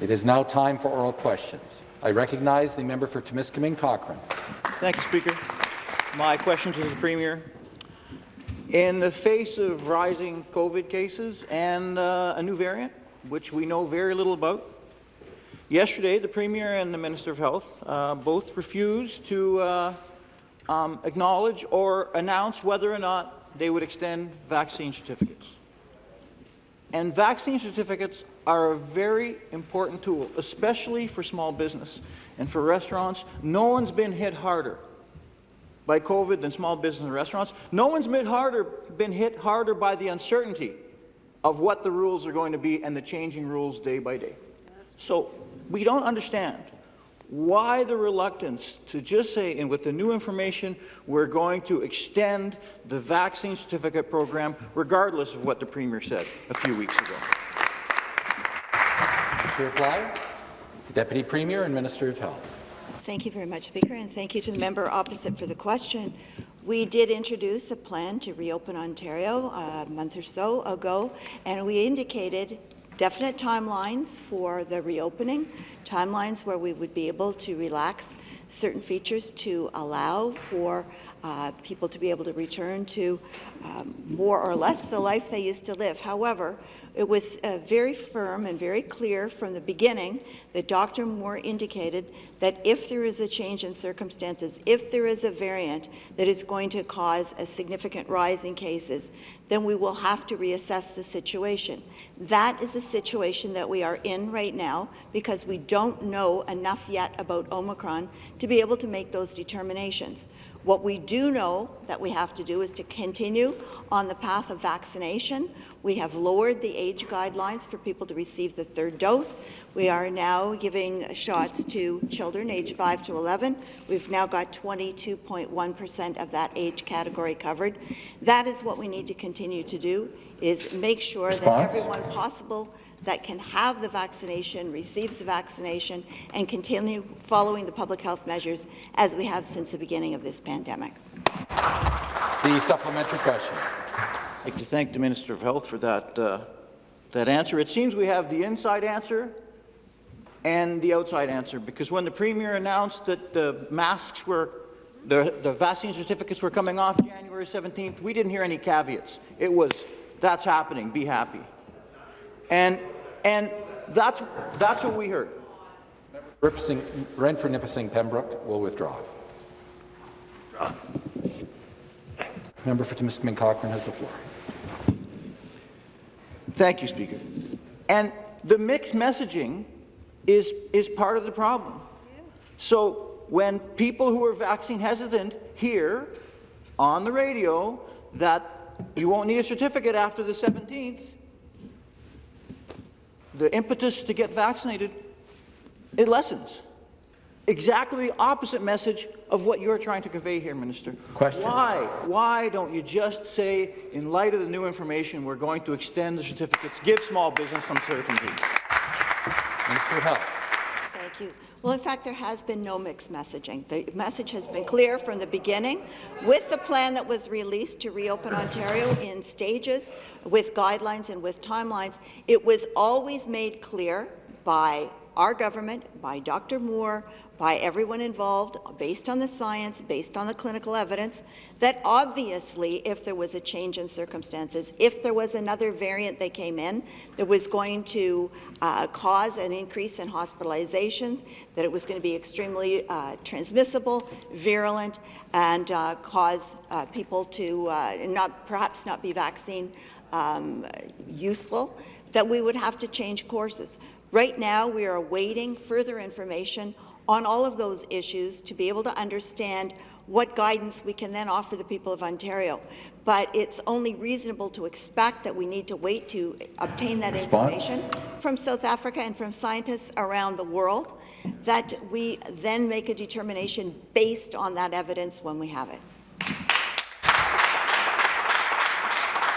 It is now time for oral questions. I recognize the member for Timiskaming Cochrane. Thank you, Speaker. My question to the Premier. In the face of rising COVID cases and uh, a new variant, which we know very little about, yesterday the Premier and the Minister of Health uh, both refused to uh, um, acknowledge or announce whether or not they would extend vaccine certificates. And vaccine certificates are a very important tool, especially for small business and for restaurants. No one's been hit harder by COVID than small business and restaurants. No one's been, harder, been hit harder by the uncertainty of what the rules are going to be and the changing rules day by day. So we don't understand why the reluctance to just say, and with the new information, we're going to extend the vaccine certificate program, regardless of what the Premier said a few weeks ago. To reply, the Deputy Premier and Minister of Health. Thank you very much, Speaker, and thank you to the member opposite for the question. We did introduce a plan to reopen Ontario uh, a month or so ago, and we indicated definite timelines for the reopening, timelines where we would be able to relax certain features to allow for uh, people to be able to return to um, more or less the life they used to live. However, it was uh, very firm and very clear from the beginning that Dr. Moore indicated that if there is a change in circumstances, if there is a variant that is going to cause a significant rise in cases, then we will have to reassess the situation. That is the situation that we are in right now because we don't know enough yet about Omicron to be able to make those determinations. What we do know that we have to do is to continue on the path of vaccination. We have lowered the age guidelines for people to receive the third dose. We are now giving shots to children aged 5 to 11. We've now got 22.1 percent of that age category covered. That is what we need to continue to do, is make sure Response? that everyone possible that can have the vaccination, receives the vaccination, and continue following the public health measures as we have since the beginning of this pandemic. The supplementary question. I'd like to thank the Minister of Health for that, uh, that answer. It seems we have the inside answer and the outside answer, because when the Premier announced that the masks were, the, the vaccine certificates were coming off January 17th, we didn't hear any caveats. It was, that's happening, be happy. And, and that's, that's what we heard. Renfrew Nipissing Pembroke will withdraw. Member for Timiskaming Cochrane has the floor. Thank you, Speaker. And the mixed messaging is, is part of the problem. So when people who are vaccine hesitant hear on the radio that you won't need a certificate after the 17th, the impetus to get vaccinated, it lessens. Exactly the opposite message of what you're trying to convey here, Minister. Question. Why? Why don't you just say, in light of the new information, we're going to extend the certificates, give small business some certainty? Minister of Health. Thank you. Well, in fact, there has been no mixed messaging. The message has been clear from the beginning. With the plan that was released to reopen Ontario in stages, with guidelines and with timelines, it was always made clear by our government, by Dr. Moore, by everyone involved, based on the science, based on the clinical evidence, that obviously if there was a change in circumstances, if there was another variant that came in that was going to uh, cause an increase in hospitalizations, that it was going to be extremely uh, transmissible, virulent, and uh, cause uh, people to uh, not perhaps not be vaccine um, useful, that we would have to change courses. Right now, we are awaiting further information on all of those issues to be able to understand what guidance we can then offer the people of Ontario. But it's only reasonable to expect that we need to wait to obtain that Response? information from South Africa and from scientists around the world, that we then make a determination based on that evidence when we have it.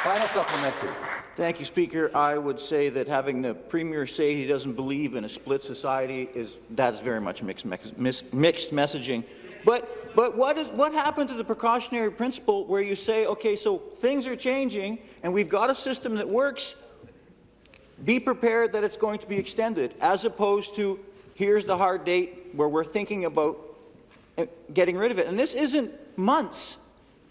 Final supplementary. Thank you, Speaker. I would say that having the Premier say he doesn't believe in a split society is that's very much mixed, mixed, mixed messaging. But, but what, is, what happened to the precautionary principle where you say, okay, so things are changing and we've got a system that works, be prepared that it's going to be extended, as opposed to here's the hard date where we're thinking about uh, getting rid of it. And this isn't months.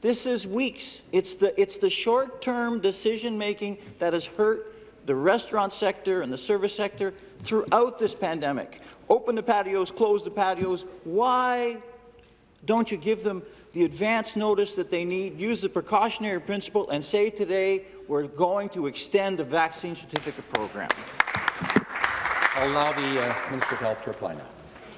This is weeks. It's the, it's the short-term decision-making that has hurt the restaurant sector and the service sector throughout this pandemic. Open the patios, close the patios. Why don't you give them the advance notice that they need, use the precautionary principle, and say today we're going to extend the vaccine certificate program? I'll allow the uh, Minister of Health to reply now.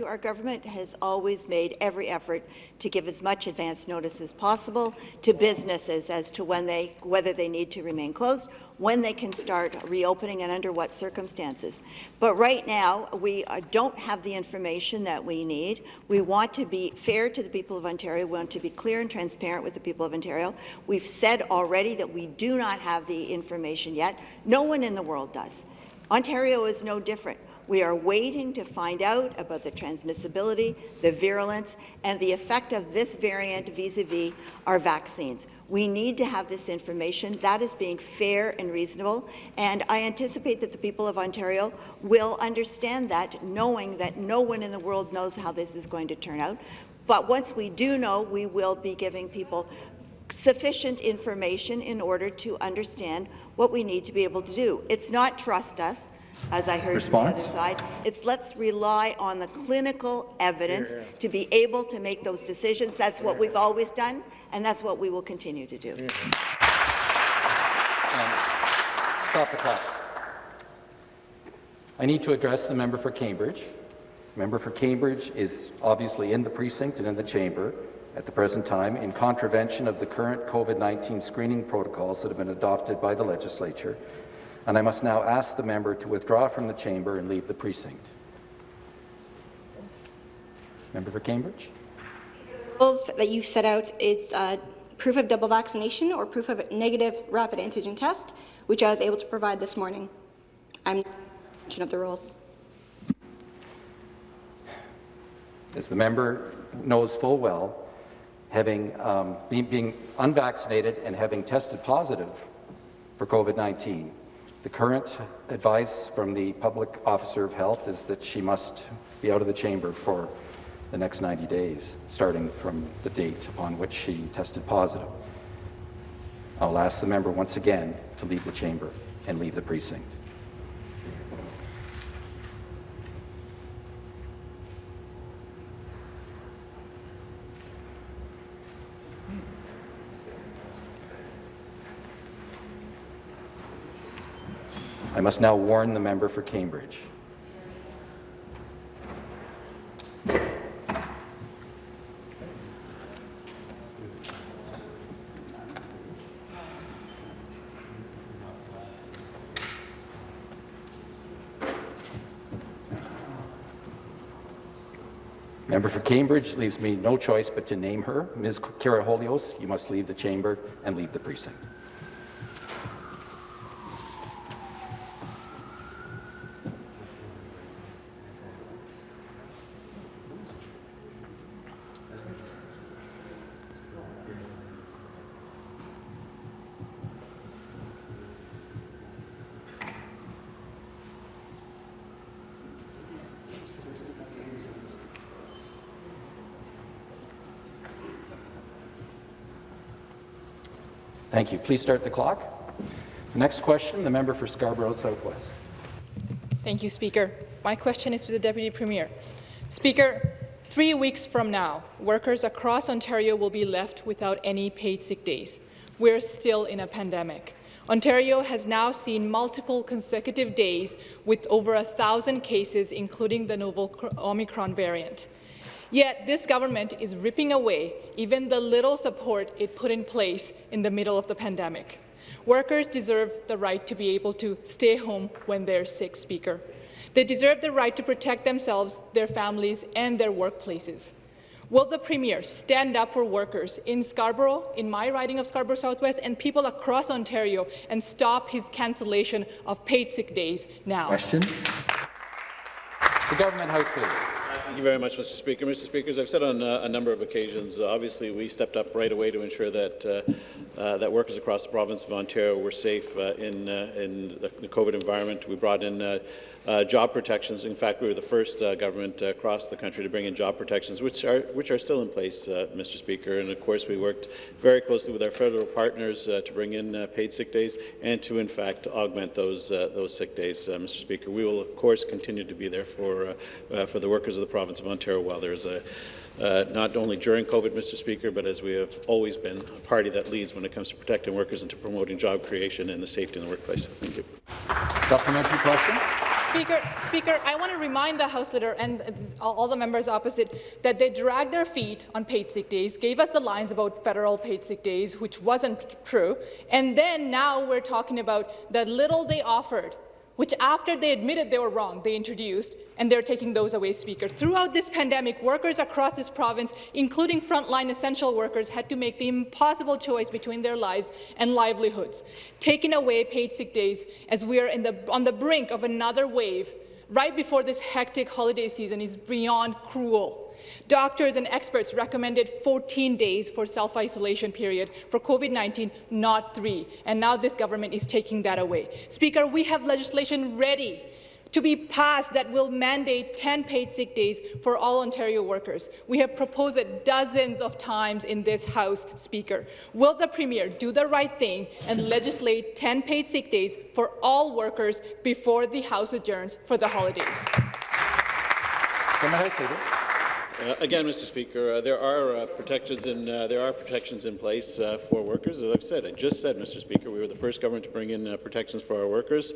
Our government has always made every effort to give as much advance notice as possible to businesses as to when they, whether they need to remain closed, when they can start reopening and under what circumstances. But right now, we uh, don't have the information that we need. We want to be fair to the people of Ontario. We want to be clear and transparent with the people of Ontario. We've said already that we do not have the information yet. No one in the world does. Ontario is no different. We are waiting to find out about the transmissibility, the virulence, and the effect of this variant vis-a-vis -vis our vaccines. We need to have this information. That is being fair and reasonable, and I anticipate that the people of Ontario will understand that, knowing that no one in the world knows how this is going to turn out. But once we do know, we will be giving people sufficient information in order to understand what we need to be able to do. It's not trust us as I heard Response? from the other side. It's let's rely on the clinical evidence to be able to make those decisions. That's what we've always done, and that's what we will continue to do. Um, stop the clock. I need to address the member for Cambridge. The member for Cambridge is obviously in the precinct and in the chamber at the present time in contravention of the current COVID-19 screening protocols that have been adopted by the legislature and I must now ask the member to withdraw from the chamber and leave the precinct. Member for Cambridge? The rules that you've set out, it's uh, proof of double vaccination or proof of negative rapid antigen test, which I was able to provide this morning. I'm of the rules. As the member knows full well, having um, being, being unvaccinated and having tested positive for COVID-19, the current advice from the public officer of health is that she must be out of the chamber for the next 90 days, starting from the date upon which she tested positive. I'll ask the member once again to leave the chamber and leave the precinct. I must now warn the member for Cambridge. Member for Cambridge leaves me no choice but to name her. Ms. Karahalios, you must leave the chamber and leave the precinct. You. Please start the clock. The next question, the member for Scarborough Southwest. Thank you, Speaker. My question is to the Deputy Premier. Speaker, three weeks from now, workers across Ontario will be left without any paid sick days. We're still in a pandemic. Ontario has now seen multiple consecutive days with over a thousand cases, including the novel Omicron variant. Yet this government is ripping away even the little support it put in place in the middle of the pandemic. Workers deserve the right to be able to stay home when they're sick, Speaker. They deserve the right to protect themselves, their families, and their workplaces. Will the Premier stand up for workers in Scarborough, in my riding of Scarborough Southwest, and people across Ontario and stop his cancellation of paid sick days now? Question. The Government House Leader. Thank you very much, Mr. Speaker. Mr. Speaker, as I've said on uh, a number of occasions, uh, obviously we stepped up right away to ensure that uh, uh, that workers across the province of Ontario were safe in in the COVID environment. We brought in uh, job protections. In fact, we were the first uh, government uh, across the country to bring in job protections, which are which are still in place, uh, Mr. Speaker. And of course, we worked very closely with our federal partners to bring in paid sick days and to, in fact, augment those those sick days, Mr. Speaker. We will, of course, continue to be there for for the workers of the province of Ontario while there is a uh, not only during COVID, Mr. Speaker, but as we have always been, a party that leads when it comes to protecting workers and to promoting job creation and the safety in the workplace. Thank you. Supplementary question? Speaker, Speaker, I want to remind the House Leader and all the members opposite that they dragged their feet on paid sick days, gave us the lines about federal paid sick days, which wasn't true, and then now we're talking about the little they offered which after they admitted they were wrong, they introduced, and they're taking those away, Speaker. Throughout this pandemic, workers across this province, including frontline essential workers, had to make the impossible choice between their lives and livelihoods. Taking away paid sick days as we are in the, on the brink of another wave right before this hectic holiday season is beyond cruel. Doctors and experts recommended 14 days for self-isolation period for COVID-19, not three. And now this government is taking that away. Speaker, we have legislation ready to be passed that will mandate 10 paid sick days for all Ontario workers. We have proposed it dozens of times in this House, Speaker. Will the Premier do the right thing and legislate 10 paid sick days for all workers before the House adjourns for the holidays? Uh, again, Mr. Speaker, uh, there are uh, protections in uh, there are protections in place uh, for workers. As I've said, I just said, Mr. Speaker, we were the first government to bring in uh, protections for our workers.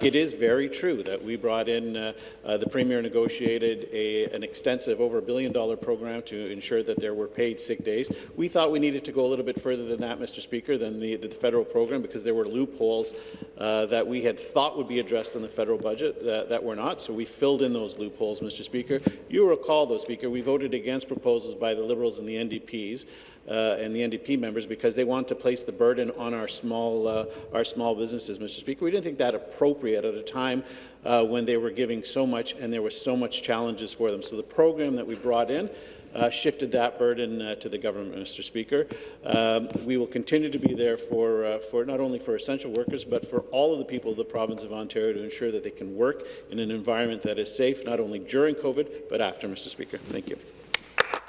it is very true that we brought in the Premier negotiated a, an extensive, over a billion dollar program to ensure that there were paid sick days. We thought we needed to go a little bit further than that, Mr. Speaker, than the, the federal program because there were loopholes that we had thought would be addressed in the federal budget that, that were not. So we filled in those loopholes, Mr. Speaker. You recall, though, Speaker, we voted against proposals by the Liberals and the NDPs uh, and the NDP members because they want to place the burden on our small, uh, our small businesses, Mr. Speaker. We didn't think that appropriate at a time uh, when they were giving so much and there were so much challenges for them. So the program that we brought in uh, shifted that burden uh, to the government, Mr. Speaker. Um, we will continue to be there for, uh, for not only for essential workers, but for all of the people of the province of Ontario to ensure that they can work in an environment that is safe, not only during COVID, but after, Mr. Speaker. Thank you.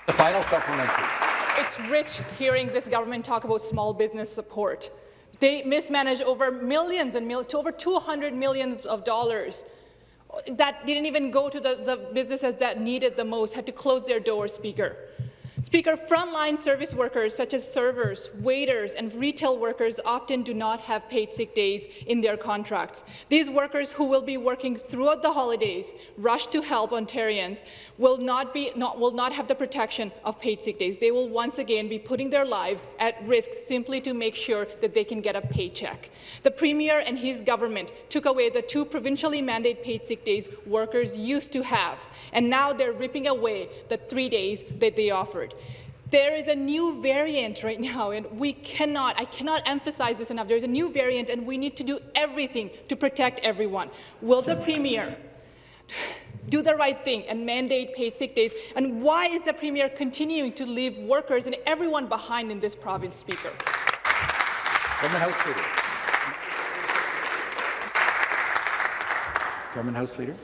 The final supplementary. It's rich hearing this government talk about small business support. They mismanaged over millions and millions, to over 200 millions of dollars that didn't even go to the, the businesses that needed the most, had to close their doors, Speaker. Speaker, frontline service workers such as servers, waiters, and retail workers often do not have paid sick days in their contracts. These workers who will be working throughout the holidays, rush to help Ontarians, will not, be, not, will not have the protection of paid sick days. They will once again be putting their lives at risk simply to make sure that they can get a paycheck. The Premier and his government took away the two provincially mandated paid sick days workers used to have, and now they're ripping away the three days that they offered. There is a new variant right now, and we cannot, I cannot emphasize this enough. There's a new variant, and we need to do everything to protect everyone. Will the Premier do the right thing and mandate paid sick days? And why is the Premier continuing to leave workers and everyone behind in this province, Speaker? Government House Leader. Government House Leader.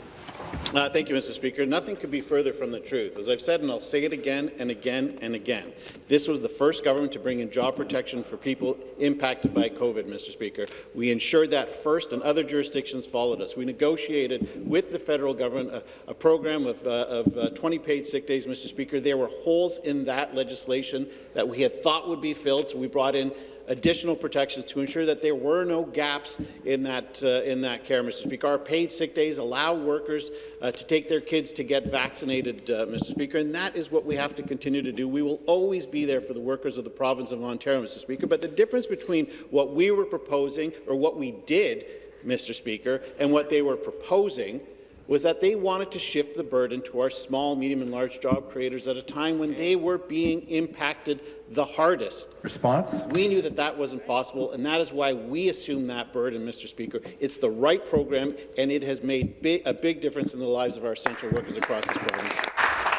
Uh, thank you, Mr. Speaker. Nothing could be further from the truth. As I've said, and I'll say it again and again and again, this was the first government to bring in job protection for people impacted by COVID, Mr. Speaker. We ensured that first, and other jurisdictions followed us. We negotiated with the federal government a, a program of, uh, of uh, 20 paid sick days, Mr. Speaker. There were holes in that legislation that we had thought would be filled, so we brought in additional protections to ensure that there were no gaps in that, uh, in that care, Mr. Speaker. Our paid sick days allow workers uh, to take their kids to get vaccinated, uh, Mr. Speaker, and that is what we have to continue to do. We will always be there for the workers of the province of Ontario, Mr. Speaker, but the difference between what we were proposing or what we did, Mr. Speaker, and what they were proposing was that they wanted to shift the burden to our small, medium and large job creators at a time when they were being impacted the hardest. Response? We knew that that wasn't possible, and that is why we assumed that burden, Mr. Speaker. It's the right program, and it has made bi a big difference in the lives of our essential workers across this province.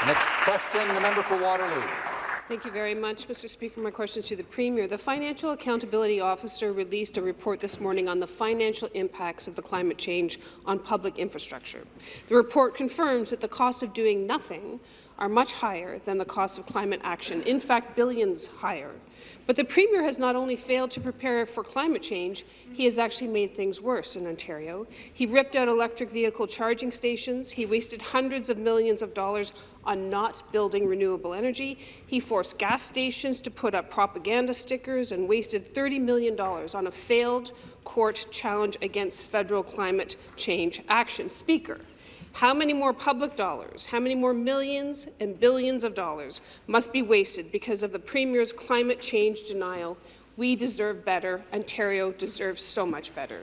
Next question, the member for Waterloo. Thank you very much, Mr. Speaker. My question is to the Premier. The Financial Accountability Officer released a report this morning on the financial impacts of the climate change on public infrastructure. The report confirms that the cost of doing nothing are much higher than the cost of climate action, in fact, billions higher. But the Premier has not only failed to prepare for climate change, he has actually made things worse in Ontario. He ripped out electric vehicle charging stations, he wasted hundreds of millions of dollars on not building renewable energy, he forced gas stations to put up propaganda stickers and wasted $30 million on a failed court challenge against federal climate change action. Speaker, how many more public dollars, how many more millions and billions of dollars must be wasted because of the Premier's climate change denial? We deserve better. Ontario deserves so much better.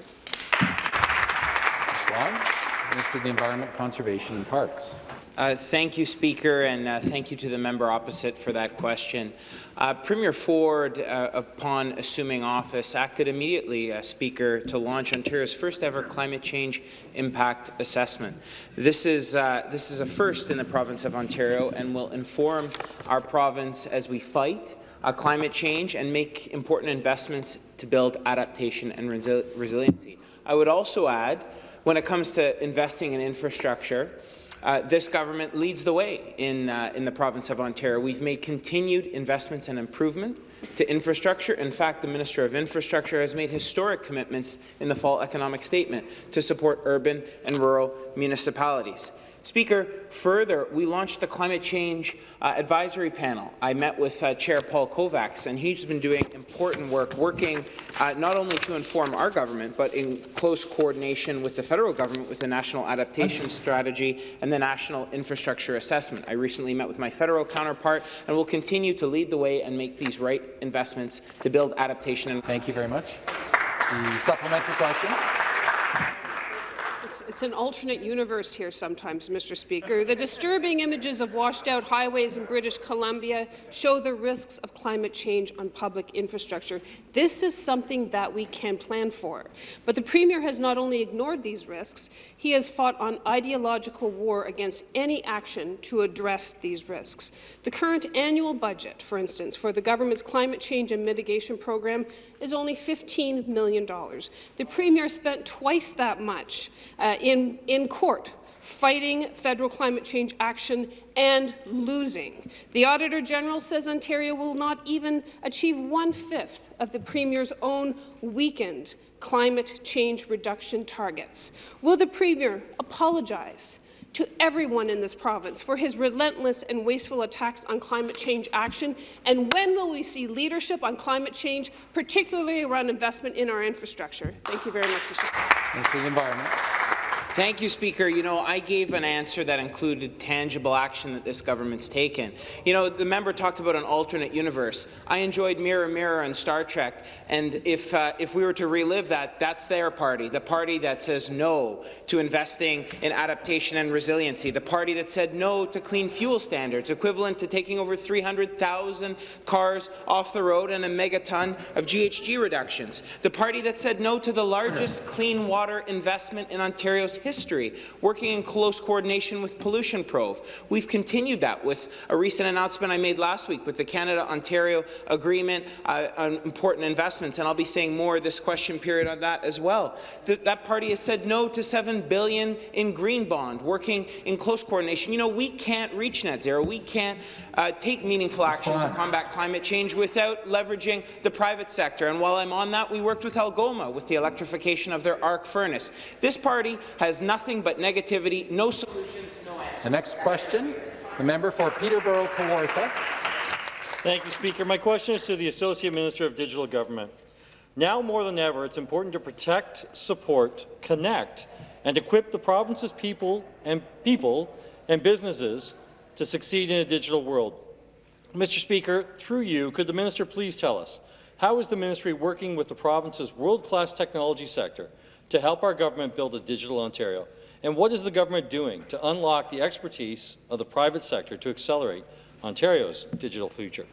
The Environment, Conservation and Parks. Uh, thank you, Speaker, and uh, thank you to the member opposite for that question. Uh, Premier Ford, uh, upon assuming office, acted immediately, uh, Speaker, to launch Ontario's first ever climate change impact assessment. This is, uh, this is a first in the province of Ontario and will inform our province as we fight climate change and make important investments to build adaptation and resi resiliency. I would also add, when it comes to investing in infrastructure, uh, this government leads the way in, uh, in the province of Ontario. We've made continued investments and improvement to infrastructure. In fact, the Minister of Infrastructure has made historic commitments in the fall economic statement to support urban and rural municipalities. Speaker, further, we launched the Climate Change uh, Advisory Panel. I met with uh, Chair Paul Kovacs, and he's been doing important work, working uh, not only to inform our government, but in close coordination with the federal government with the National Adaptation Strategy and the National Infrastructure Assessment. I recently met with my federal counterpart, and will continue to lead the way and make these right investments to build adaptation. Thank you very much. The supplementary question. It's, it's, an alternate universe here sometimes, Mr. Speaker. The disturbing images of washed-out highways in British Columbia show the risks of climate change on public infrastructure. This is something that we can plan for. But the Premier has not only ignored these risks, he has fought on ideological war against any action to address these risks. The current annual budget, for instance, for the government's climate change and mitigation program is only $15 million. The Premier spent twice that much uh, in, in court fighting federal climate change action and losing. The Auditor General says Ontario will not even achieve one-fifth of the Premier's own weakened climate change reduction targets. Will the Premier apologize to everyone in this province for his relentless and wasteful attacks on climate change action? And when will we see leadership on climate change, particularly around investment in our infrastructure? Thank you very much, Mr. Speaker. Environment. Thank you, Speaker. You know, I gave an answer that included tangible action that this government's taken. You know, the member talked about an alternate universe. I enjoyed Mirror Mirror and Star Trek, and if, uh, if we were to relive that, that's their party, the party that says no to investing in adaptation and resiliency, the party that said no to clean fuel standards, equivalent to taking over 300,000 cars off the road and a megaton of GHG reductions, the party that said no to the largest clean water investment in Ontario's history, working in close coordination with Pollution Probe. We've continued that with a recent announcement I made last week with the Canada-Ontario Agreement uh, on important investments, and I'll be saying more this question period on that as well. Th that party has said no to 7 billion in green bond, working in close coordination. You know, we can't reach net zero. We can't uh, take meaningful action to combat climate change without leveraging the private sector. And while I'm on that, we worked with Algoma with the electrification of their arc furnace. This party has nothing but negativity, no solutions, no answers. The next question, the member for Peterborough Kawartha. Thank you, Speaker. My question is to the Associate Minister of Digital Government. Now more than ever, it's important to protect, support, connect, and equip the province's people and people and businesses to succeed in a digital world. Mr. Speaker, through you, could the minister please tell us how is the ministry working with the province's world-class technology sector to help our government build a digital Ontario? And what is the government doing to unlock the expertise of the private sector to accelerate Ontario's digital future?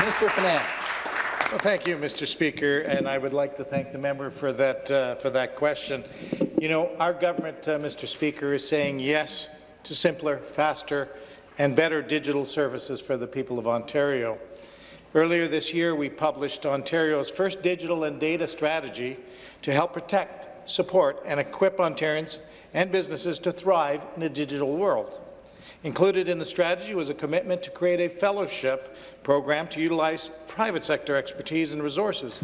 Minister of Finance. Well, thank you, Mr. Speaker, and I would like to thank the member for that uh, for that question. You know, our government, uh, Mr. Speaker, is saying yes to simpler, faster, and better digital services for the people of Ontario. Earlier this year, we published Ontario's first digital and data strategy to help protect, support, and equip Ontarians and businesses to thrive in a digital world. Included in the strategy was a commitment to create a fellowship program to utilize private sector expertise and resources.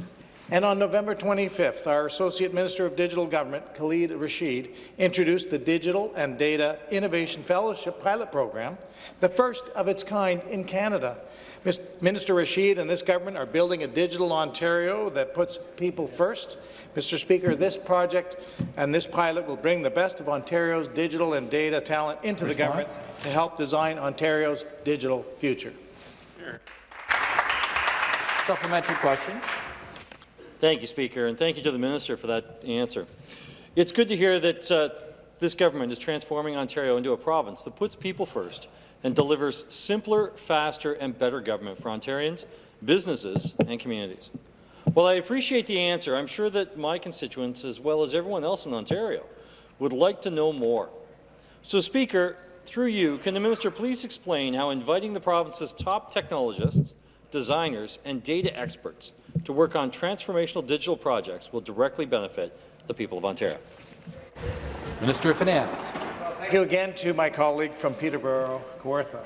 And on November 25th, our Associate Minister of Digital Government, Kaleed Rasheed, introduced the Digital and Data Innovation Fellowship Pilot Program, the first of its kind in Canada. Minister Rasheed and this government are building a digital Ontario that puts people first. Mr. Speaker, this project and this pilot will bring the best of Ontario's digital and data talent into Response? the government to help design Ontario's digital future. Supplementary question. Thank you, Speaker, and thank you to the Minister for that answer. It's good to hear that uh, this government is transforming Ontario into a province that puts people first and delivers simpler, faster and better government for Ontarians, businesses and communities. While I appreciate the answer, I'm sure that my constituents, as well as everyone else in Ontario, would like to know more. So, Speaker, through you, can the minister please explain how inviting the province's top technologists, designers and data experts to work on transformational digital projects will directly benefit the people of Ontario? Minister of Finance. Thank you again to my colleague from Peterborough, Kawartha.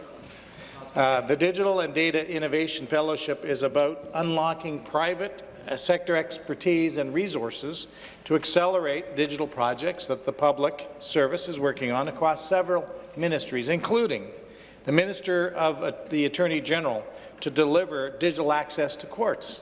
Uh, the Digital and Data Innovation Fellowship is about unlocking private uh, sector expertise and resources to accelerate digital projects that the public service is working on across several ministries, including the Minister of uh, the Attorney General to deliver digital access to courts,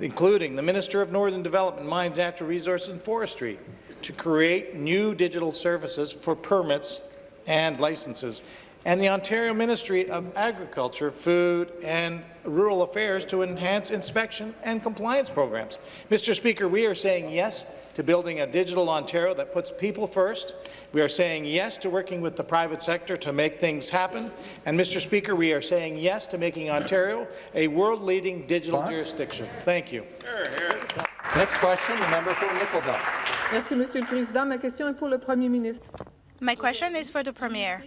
including the Minister of Northern Development, Mines, Natural Resources and Forestry, to create new digital services for permits and licenses, and the Ontario Ministry of Agriculture, Food and Rural Affairs to enhance inspection and compliance programs. Mr. Speaker, we are saying yes to building a digital Ontario that puts people first. We are saying yes to working with the private sector to make things happen. And, Mr. Speaker, we are saying yes to making Ontario a world-leading digital jurisdiction. Thank you. Here, here. Next question, the member for Nickel Belt. Merci, Monsieur le Président. Ma question est pour le Premier ministre. My question is for the Premier.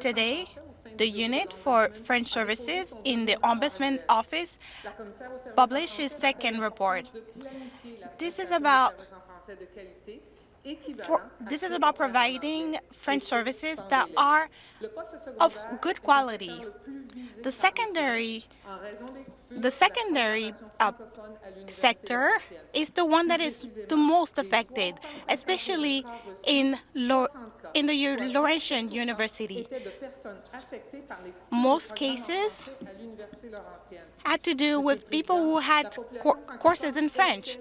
Today, the unit for French services in the Ombudsman Office published its second report. This is about for, this is about providing French services that are of good quality. The secondary the secondary uh, sector is the one that is the most affected, especially in, Lo in the Laurentian University. Most cases had to do with people who had courses in French.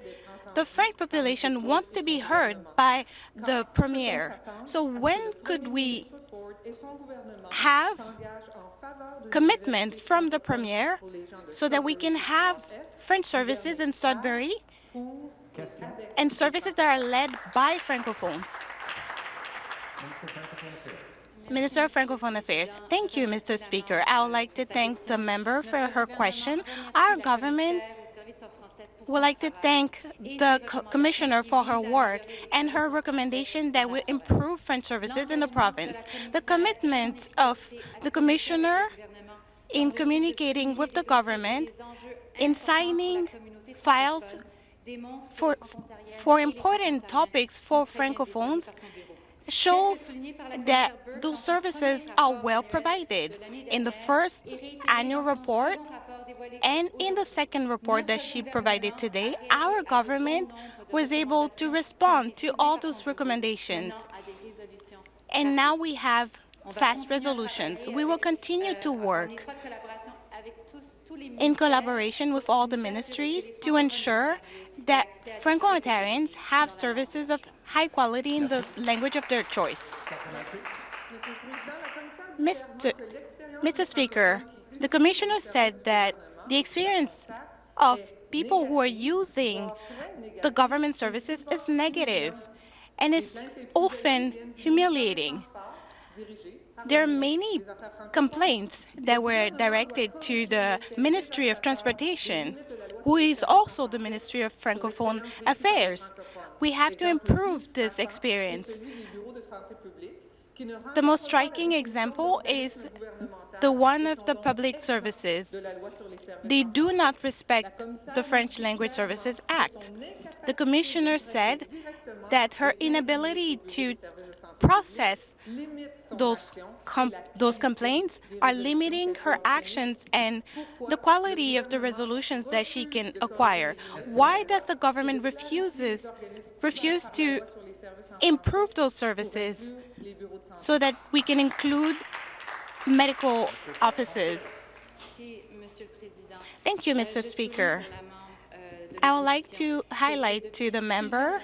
The French population wants to be heard by the Premier. So when could we have commitment from the Premier so that we can have French services in Sudbury and services that are led by Francophones. Minister of Francophone Affairs. Thank you, Mr. Speaker. I would like to thank the member for her question. Our government would like to thank the co Commissioner for her work and her recommendation that will improve French services in the province. The commitment of the Commissioner in communicating with the government, in signing files for, for important topics for Francophones, shows that those services are well provided. In the first annual report and in the second report that she provided today, our government was able to respond to all those recommendations. And now we have fast resolutions. We will continue to work in collaboration with all the ministries to ensure that Franco-Ontarians have services of high quality in the language of their choice. Mr. Mr. Speaker, the Commissioner said that the experience of people who are using the government services is negative and is often humiliating. There are many complaints that were directed to the Ministry of Transportation, who is also the Ministry of Francophone Affairs. We have to improve this experience. The most striking example is the one of the public services. They do not respect the French Language Services Act. The commissioner said that her inability to process those com those complaints are limiting her actions and the quality of the resolutions that she can acquire. Why does the government refuses refuse to improve those services so that we can include medical offices? Thank you, Mr. Speaker. I would like to highlight to the member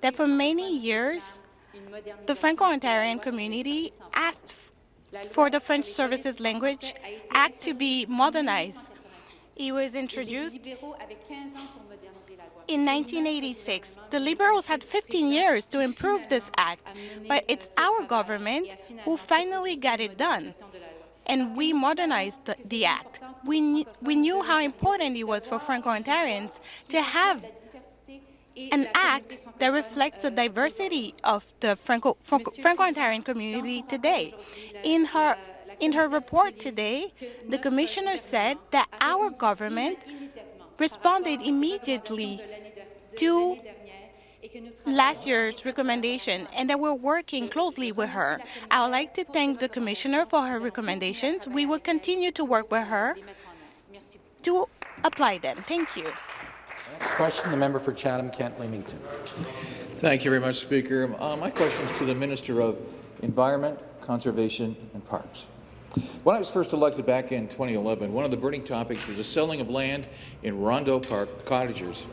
that for many years, the Franco-Ontarian community asked for the French Services Language Act to be modernized. It was introduced in 1986. The Liberals had 15 years to improve this act, but it's our government who finally got it done. And we modernized the, act. We, we knew how important it was for Franco-Ontarians to have an act that reflects the diversity of the Franco, Franco-Ontarian community today. In her, in her report today, the Commissioner said that our government responded immediately to last year's recommendation and that we're working closely with her. I would like to thank the Commissioner for her recommendations. We will continue to work with her to apply them. Thank you. Next question, the member for Chatham-Kent-Leamington. Thank you very much, Speaker. Uh, my question is to the Minister of Environment, Conservation and Parks. When I was first elected back in 2011, one of the burning topics was the selling of land in Rondeau Park cottagers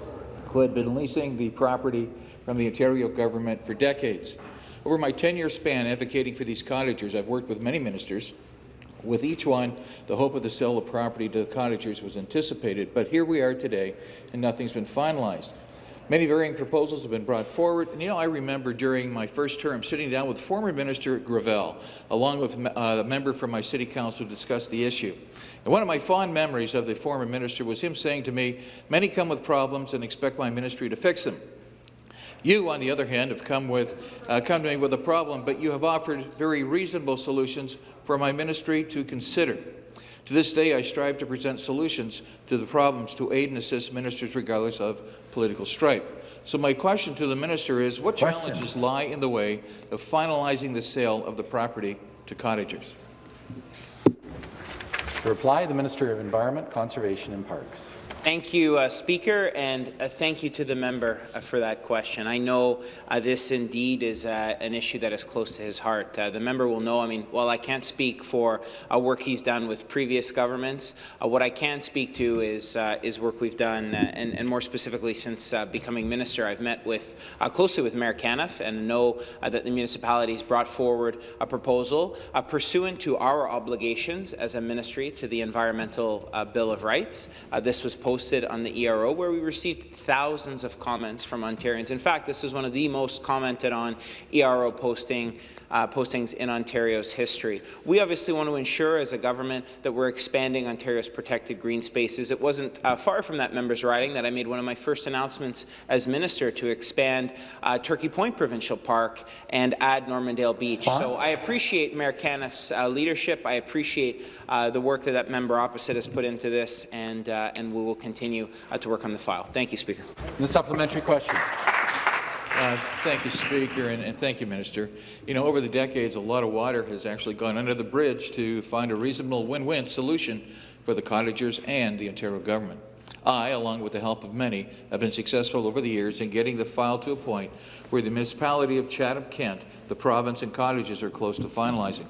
who had been leasing the property from the Ontario government for decades. Over my 10-year span advocating for these cottagers, I've worked with many ministers. With each one, the hope of the sale of property to the cottagers was anticipated, but here we are today, and nothing's been finalized. Many varying proposals have been brought forward. And, you know, I remember during my first term sitting down with former Minister Gravelle, along with uh, a member from my city council to discuss the issue. And one of my fond memories of the former minister was him saying to me, many come with problems and expect my ministry to fix them. You, on the other hand, have come, with, uh, come to me with a problem, but you have offered very reasonable solutions for my ministry to consider. To this day, I strive to present solutions to the problems to aid and assist ministers regardless of political stripe. So my question to the minister is, what question. challenges lie in the way of finalizing the sale of the property to cottagers? To reply, the Minister of Environment, Conservation and Parks. Thank you, uh, Speaker, and uh, thank you to the member uh, for that question. I know uh, this indeed is uh, an issue that is close to his heart. Uh, the member will know, I mean, while I can't speak for work he's done with previous governments, what I can speak to is, is work we've done, and, and, more specifically since becoming minister, I've met with closely with Mayor Canniff and know that the municipalities brought forward a proposal pursuant to our obligations as a ministry to the Environmental Bill of Rights. this was posted on the ERO, where we received thousands of comments from Ontarians. In fact, this is one of the most commented on ERO posting uh, postings in Ontario's history. We obviously want to ensure as a government that we're expanding Ontario's protected green spaces. It wasn't uh, far from that member's riding that I made one of my first announcements as minister to expand uh, Turkey Point Provincial Park and add Normandale Beach. So I appreciate Mayor Canniff's uh, leadership. I appreciate uh, the work that that member opposite has put into this, and, uh, and we will continue to work on the file. Thank you, Speaker. The supplementary question. Uh, thank you, Speaker, and, and, thank you, Minister. You know, over the decades, a lot of water has actually gone under the bridge to find a reasonable win-win solution for the cottagers and the Ontario government. I, along with the help of many, have been successful over the years in getting the file to a point where the municipality of Chatham-Kent, the province and cottages are close to finalizing.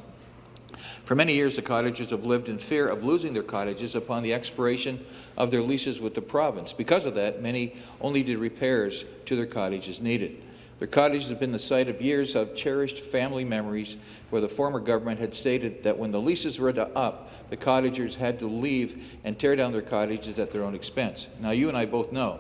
For many years, the cottagers have lived in fear of losing their cottages upon the expiration of their leases with the province. Because of that, many only did repairs to their cottages needed. Their cottages have been the site of years of cherished family memories where the former government had stated that when the leases were up, the cottagers had to leave and tear down their cottages at their own expense. Now, you and I both know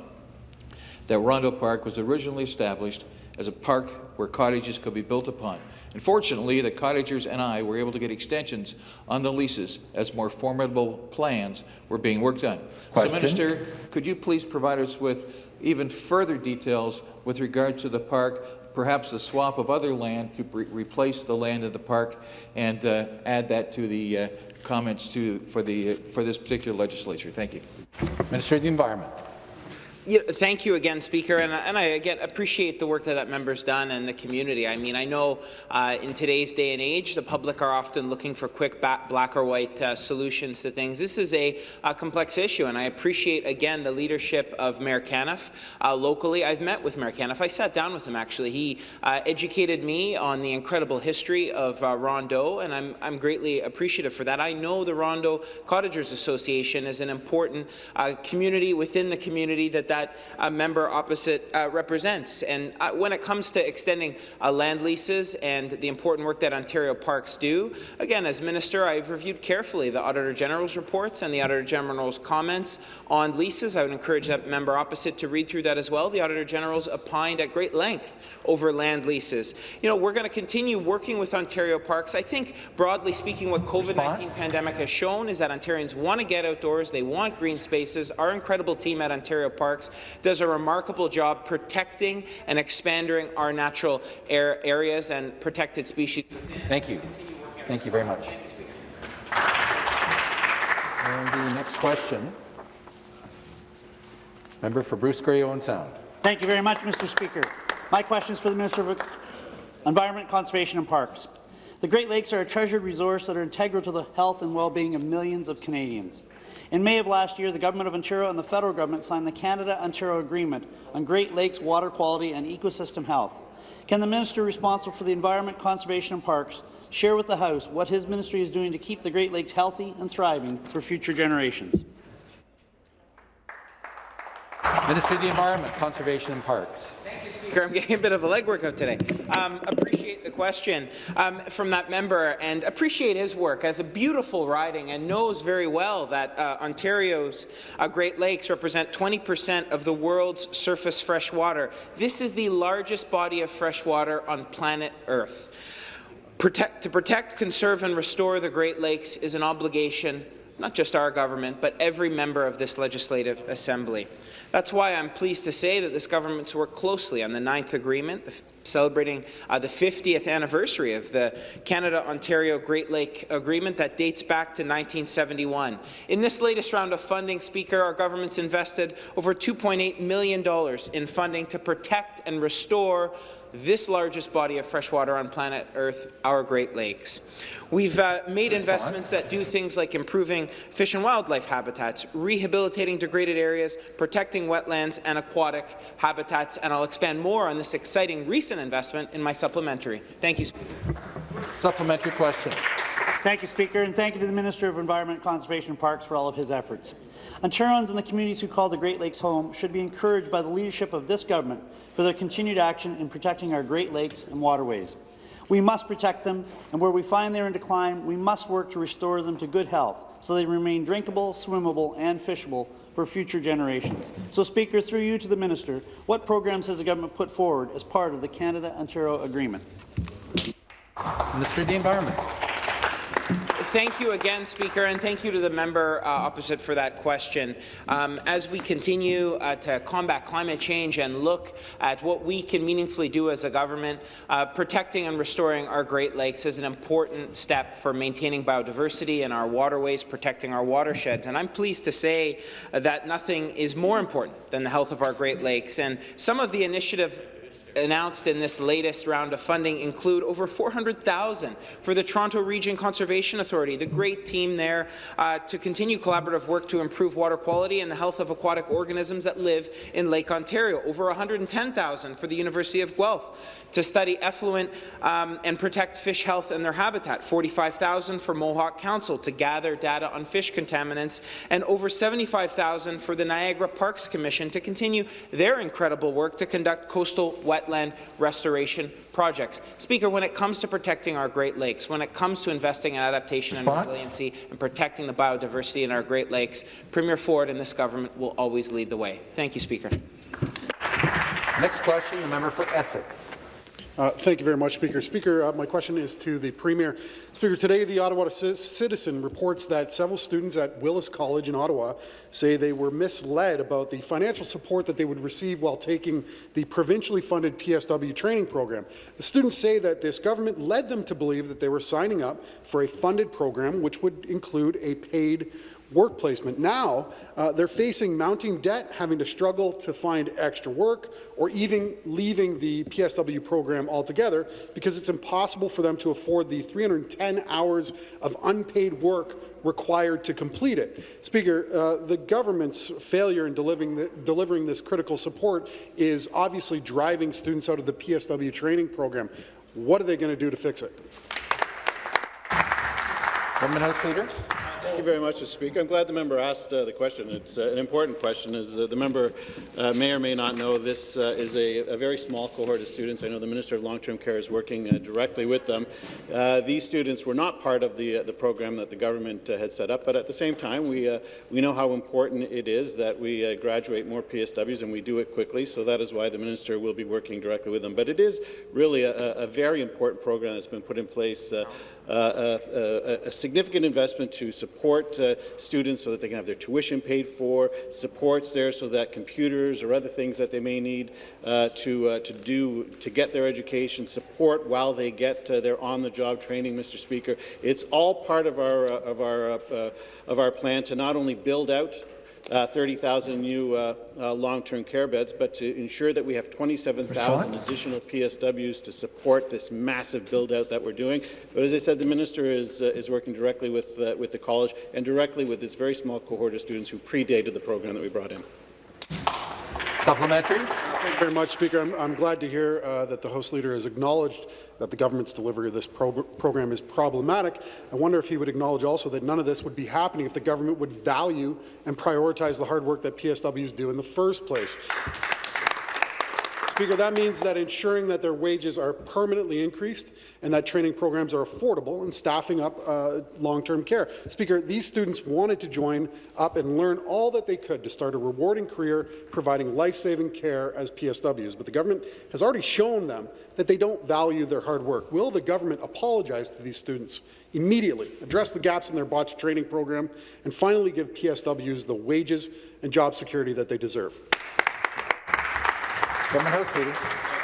that Rondeau Park was originally established as a park where cottages could be built upon. Unfortunately, the cottagers and I were able to get extensions on the leases as more formidable plans were being worked on. Question? So, Minister, could you please provide us with even further details with regard to the park perhaps a swap of other land to re replace the land in the park and uh, add that to the uh, comments to, for, the, for this particular legislature. Thank you. Minister of the Environment. Yeah, thank you again, Speaker, and, and, I again appreciate the work that that member's done and the community. I mean, I know uh, in today's day and age, the public are often looking for quick black or white uh, solutions to things. This is a, a, complex issue, and I appreciate again the leadership of Mayor Canniff uh, locally. I've met with Mayor Canniff. I sat down with him actually. He uh, educated me on the incredible history of uh, Rondeau, and I'm, I'm greatly appreciative for that. I know the Rondeau Cottagers Association is an important uh, community within the community that that that uh, member opposite uh, represents. And uh, when it comes to extending uh, land leases and the important work that Ontario Parks do, again, as Minister, I've reviewed carefully the Auditor General's reports and the Auditor General's comments on leases. I would encourage that member opposite to read through that as well. The Auditor General's opined at great length over land leases. You know, we're going to continue working with Ontario Parks. I think, broadly speaking, what COVID-19 pandemic has shown is that Ontarians want to get outdoors, they want green spaces. Our incredible team at Ontario Parks does a remarkable job protecting and expanding our natural air areas and protected species. Thank you. Thank you very much. And the next question, member for Bruce Grey Owen Sound. Thank you very much, Mr. Speaker. My question is for the Minister of Environment, Conservation and Parks. The Great Lakes are a treasured resource that are integral to the health and well-being of millions of Canadians. In May of last year, the Government of Ontario and the federal government signed the Canada-Ontario Agreement on Great Lakes water quality and ecosystem health. Can the minister responsible for the environment, conservation and parks share with the House what his ministry is doing to keep the Great Lakes healthy and thriving for future generations? Minister of the Environment, Conservation and Parks. Thank you, Speaker. I'm getting a bit of a leg workout today. Um, appreciate the question um, from that member and appreciate his work as a beautiful riding and knows very well that uh, Ontario's uh, Great Lakes represent 20% of the world's surface fresh water. This is the largest body of fresh water on planet Earth. Protect, to protect, conserve and restore the Great Lakes is an obligation not just our government, but every member of this Legislative Assembly. That's why I'm pleased to say that this government's worked closely on the ninth agreement, celebrating uh, the 50th anniversary of the Canada-Ontario Great Lake Agreement that dates back to 1971. In this latest round of funding, Speaker, our government's invested over $2.8 million in funding to protect and restore this largest body of fresh water on planet Earth, our Great Lakes. We've uh, made investments that do things like improving fish and wildlife habitats, rehabilitating degraded areas, protecting wetlands and aquatic habitats, and I'll expand more on this exciting recent investment in my supplementary. Thank you, Supplementary question. Thank you, Speaker, and thank you to the Minister of Environment, Conservation and Parks for all of his efforts. Ontarians and the communities who call the Great Lakes home should be encouraged by the leadership of this government for their continued action in protecting our Great Lakes and waterways. We must protect them, and where we find they're in decline, we must work to restore them to good health so they remain drinkable, swimmable and fishable for future generations. So, Speaker, through you to the Minister, what programs has the government put forward as part of the Canada-Ontario Agreement? Minister of the Environment. Thank you again, Speaker, and thank you to the member uh, opposite for that question. Um, as we continue uh, to combat climate change and look at what we can meaningfully do as a government, uh, protecting and restoring our Great Lakes is an important step for maintaining biodiversity in our waterways, protecting our watersheds. And I'm pleased to say that nothing is more important than the health of our Great Lakes. And some of the initiative announced in this latest round of funding include over 400,000 for the Toronto Region Conservation Authority, the great team there uh, to continue collaborative work to improve water quality and the health of aquatic organisms that live in Lake Ontario, over 110,000 for the University of Guelph to study effluent um, and protect fish health and their habitat, 45,000 for Mohawk Council to gather data on fish contaminants, and over 75,000 for the Niagara Parks Commission to continue their incredible work to conduct coastal wetland wetland restoration projects. Speaker, when it comes to protecting our Great Lakes, when it comes to investing in adaptation Response? and resiliency and protecting the biodiversity in our Great Lakes, Premier Ford and this government will always lead the way. Thank you, Speaker. Next question, the member for Essex. Uh, thank you very much, Speaker. Speaker, uh, my question is to the Premier. Speaker, today the Ottawa Citizen reports that several students at Willis College in Ottawa say they were misled about the financial support that they would receive while taking the provincially funded PSW training program. The students say that this government led them to believe that they were signing up for a funded program which would include a paid work placement. Now, uh, they're facing mounting debt, having to struggle to find extra work, or even leaving the PSW program altogether because it's impossible for them to afford the 310 hours of unpaid work required to complete it. Speaker, uh, the government's failure in delivering, the, delivering this critical support is obviously driving students out of the PSW training program. What are they going to do to fix it? Government House Leader. Thank you very much, Mr. Speaker. I'm glad the member asked uh, the question. It's uh, an important question. As uh, the member uh, may or may not know, this uh, is a, a, very small cohort of students. I know the Minister of Long-Term Care is working uh, directly with them. these students were not part of the, the program that the government had set up, but at the same time, we, we know how important it is that we graduate more PSWs, and we do it quickly, so that is why the Minister will be working directly with them. But it is really a, a very important program that's been put in place a, a, significant investment to support uh, students so that they can have their tuition paid for, supports there so that computers or other things that they may need uh, to, to do to get their education, support while they get their on-the-job training, Mr. Speaker. It's all part of our, of, our, of our plan to not only build out uh, 30,000 new uh, uh, long-term care beds, but to ensure that we have 27,000 additional PSWs to support this massive build-out that we're doing. But as I said, the minister is, uh, is working directly with, uh, with the college and directly with this very small cohort of students who predated the program that we brought in. Supplementary. Thank you very much, Speaker. I'm, I'm glad to hear uh, that the House Leader has acknowledged that the government's delivery of this pro program is problematic. I wonder if he would acknowledge also that none of this would be happening if the government would value and prioritize the hard work that PSWs do in the first place. Speaker, that means that ensuring that their wages are permanently increased and that training programs are affordable and staffing up uh, long-term care. Speaker, these students wanted to join up and learn all that they could to start a rewarding career providing life-saving care as PSWs, but the government has already shown them that they don't value their hard work. Will the government apologize to these students immediately, address the gaps in their botched training program, and finally give PSWs the wages and job security that they deserve? Government House Leader.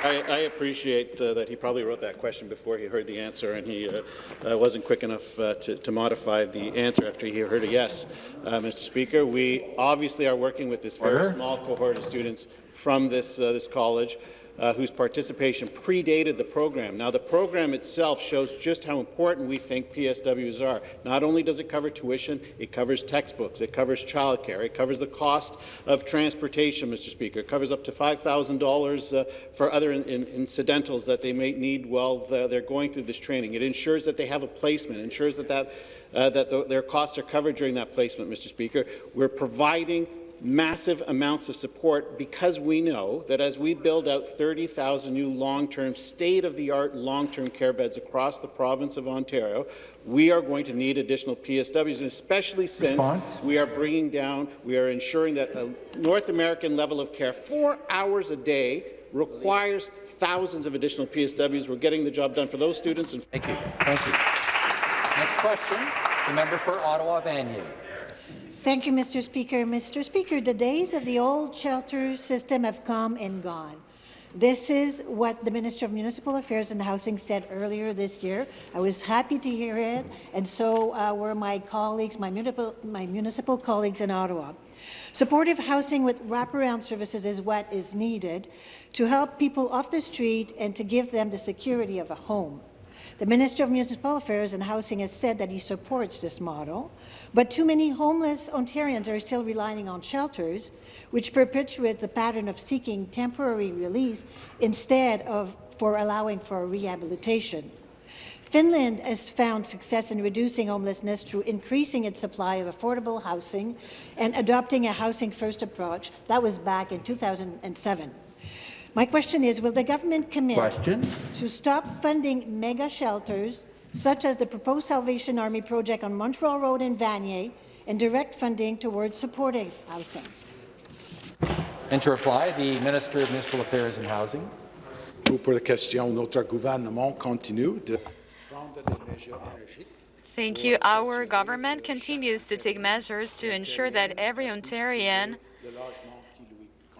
I, I appreciate uh, that he probably wrote that question before he heard the answer, and he uh, uh, wasn't quick enough uh, to, to, modify the answer after he heard a yes. Uh, Mr. Speaker, we obviously are working with this very Order. small cohort of students from this, uh, this college uh, whose participation predated the program. Now, the program itself shows just how important we think PSWs are. Not only does it cover tuition, it covers textbooks, it covers childcare, it covers the cost of transportation, Mr. Speaker. It covers up to $5,000 uh, for other in, in incidentals that they may need while they're going through this training. It ensures that they have a placement, ensures that, that, uh, that the, their costs are covered during that placement, Mr. Speaker. We're providing massive amounts of support because we know that as we build out 30,000 new long-term, state-of-the-art long-term care beds across the province of Ontario, we are going to need additional PSWs, and especially since Response? we are bringing down, we are ensuring that a North American level of care, four hours a day, requires thousands of additional PSWs. We're getting the job done for those students. And Thank you. Thank you. Next question, the member for Ottawa Vanier. Thank you, Mr. Speaker. Mr. Speaker, the days of the old shelter system have come and gone. This is what the Minister of Municipal Affairs and Housing said earlier this year. I was happy to hear it, and so uh, were my colleagues, my municipal, my municipal colleagues in Ottawa. Supportive housing with wraparound services is what is needed to help people off the street and to give them the security of a home. The Minister of Municipal Affairs and Housing has said that he supports this model, but too many homeless Ontarians are still relying on shelters, which perpetuates the pattern of seeking temporary release instead of for allowing for rehabilitation. Finland has found success in reducing homelessness through increasing its supply of affordable housing and adopting a housing-first approach. That was back in 2007. My question is, will the government commit question? to stop funding mega shelters, such as the proposed Salvation Army project on Montreal Road in Vanier, and direct funding towards supportive housing? And to reply, the Minister of Municipal Affairs and Housing. pour la question. Notre gouvernement continue de prendre des mesures énergiques Thank you. Our government continues to take measures to ensure that every Ontarian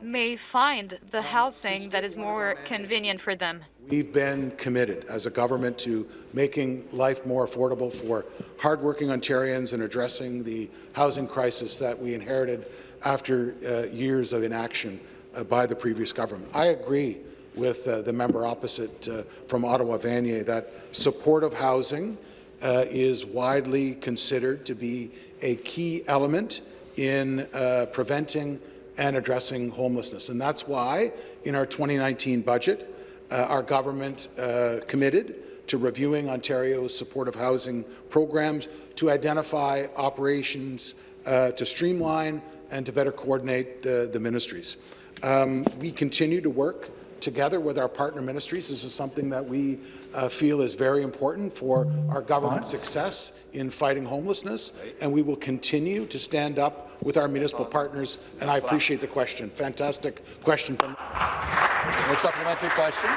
may find the housing that is more convenient for them. We've been committed as a government to making life more affordable for hardworking Ontarians and addressing the housing crisis that we inherited after uh, years of inaction uh, by the previous government. I agree with uh, the member opposite uh, from Ottawa Vanier that supportive housing uh, is widely considered to be a key element in uh, preventing and addressing homelessness. And that's why in our 2019 budget, uh, our government uh, committed to reviewing Ontario's supportive housing programs to identify operations uh, to streamline and to better coordinate the, the ministries. Um, we continue to work together with our partner ministries. This is something that we uh, feel is very important for our government's success in fighting homelessness, and we will continue to stand up with our municipal partners, and I appreciate the question. Fantastic question. From A supplementary question.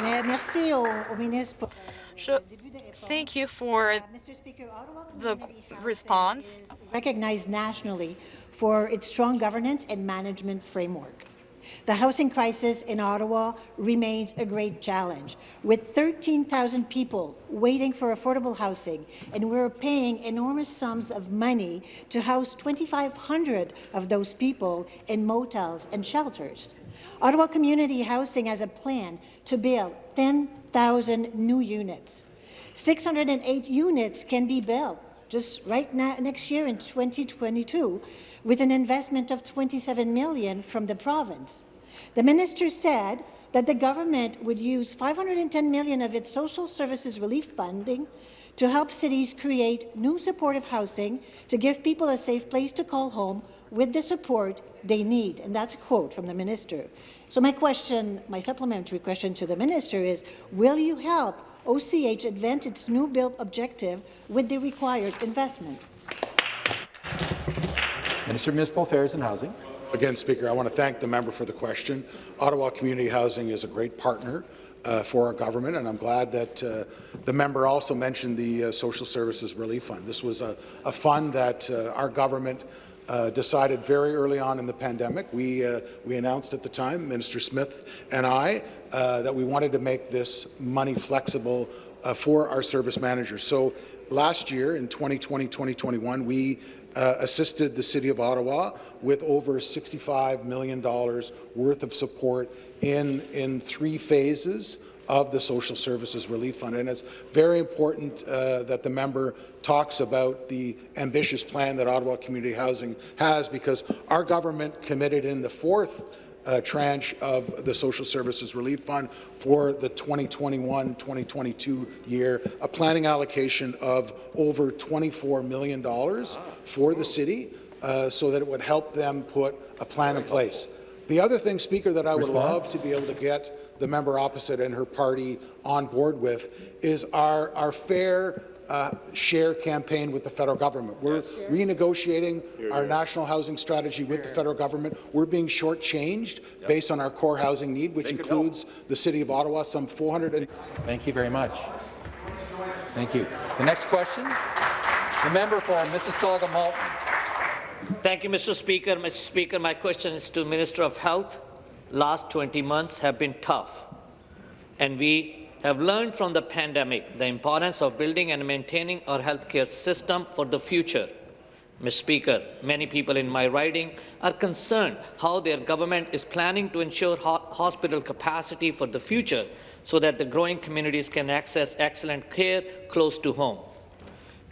Merci au, au ministre. So, thank you for the response. Recognized nationally for its strong governance and management framework. The housing crisis in Ottawa remains a great challenge, with 13,000 people waiting for affordable housing, and we're paying enormous sums of money to house 2,500 of those people in motels and shelters. Ottawa Community Housing has a plan to build 10,000 new units. 608 units can be built just right now, next year in 2022 with an investment of 27 million from the province. The minister said that the government would use 510 million of its social services relief funding to help cities create new supportive housing to give people a safe place to call home with the support they need. And that's a quote from the minister. So my question, my supplementary question to the minister is, will you help OCH advance its new build objective with the required investment? Minister of Municipal Affairs and Housing. Again, Speaker, I want to thank the member for the question. Ottawa Community Housing is a great partner uh, for our government, and I'm glad that uh, the member also mentioned the uh, Social Services Relief Fund. This was a, a fund that uh, our government uh, decided very early on in the pandemic. We, uh, we announced at the time, Minister Smith and I, that we wanted to make this money flexible for our service managers. So last year, in 2020-2021, we uh, assisted the City of Ottawa with over $65 million worth of support in, in three phases of the Social Services Relief Fund. And it's very important uh, that the member talks about the ambitious plan that Ottawa Community Housing has because our government committed in the fourth uh, tranche of the Social Services Relief Fund for the 2021-2022 year, a planning allocation of over $24 million for the city uh, so that it would help them put a plan in place. The other thing, Speaker, that I would love to be able to get the member opposite and her party on board with is our, our fair uh, share campaign with the federal government. We're renegotiating our national housing strategy with the federal government. We're being shortchanged based on our core housing need, which includes the City of Ottawa, some 400. And Thank you very much. Thank you. The next question, the member for Mississauga Malton. Thank you, Mr. Speaker. Mr. Speaker, my question is to Minister of Health. Last 20 months have been tough, and we have learned from the pandemic the importance of building and maintaining our healthcare system for the future. Mr. Speaker, many people in my riding are concerned how their government is planning to ensure ho hospital capacity for the future so that the growing communities can access excellent care close to home.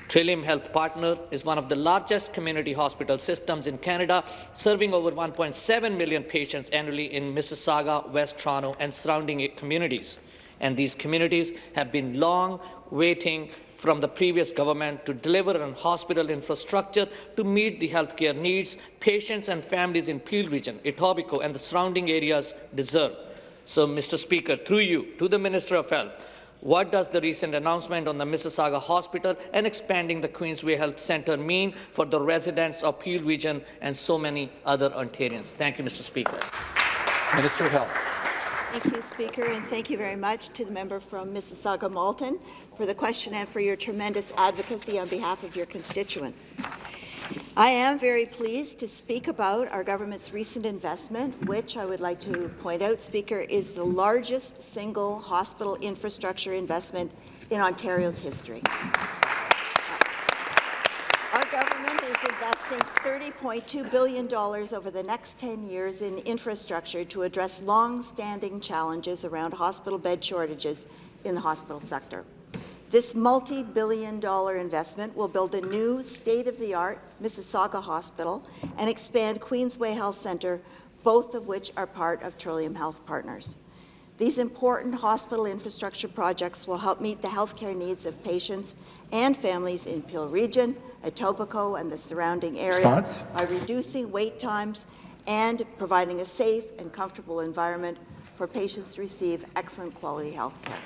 Trillium Health Partner is one of the largest community hospital systems in Canada, serving over 1.7 million patients annually in Mississauga, West Toronto, and surrounding communities and these communities have been long waiting from the previous government to deliver on hospital infrastructure to meet the healthcare needs patients and families in Peel region, Etobicoke and the surrounding areas deserve. So, Mr. Speaker, through you, to the Minister of Health, what does the recent announcement on the Mississauga Hospital and expanding the Queensway Health Centre mean for the residents of Peel region and so many other Ontarians? Thank you, Mr. Speaker. Minister of Health. Thank you, Speaker, and thank you very much to the member from Mississauga Malton for the question and for your tremendous advocacy on behalf of your constituents. I am very pleased to speak about our government's recent investment, which I would like to point out, Speaker, is the largest single hospital infrastructure investment in Ontario's history. Our government is investing $30.2 billion over the next 10 years in infrastructure to address long-standing challenges around hospital bed shortages in the hospital sector. This multi-billion dollar investment will build a new state-of-the-art Mississauga Hospital and expand Queensway Health Centre, both of which are part of Trillium Health Partners. These important hospital infrastructure projects will help meet the healthcare needs of patients and families in Peel Region, Etobicoke and the surrounding area Response? by reducing wait times and providing a safe and comfortable environment for patients to receive excellent quality health care.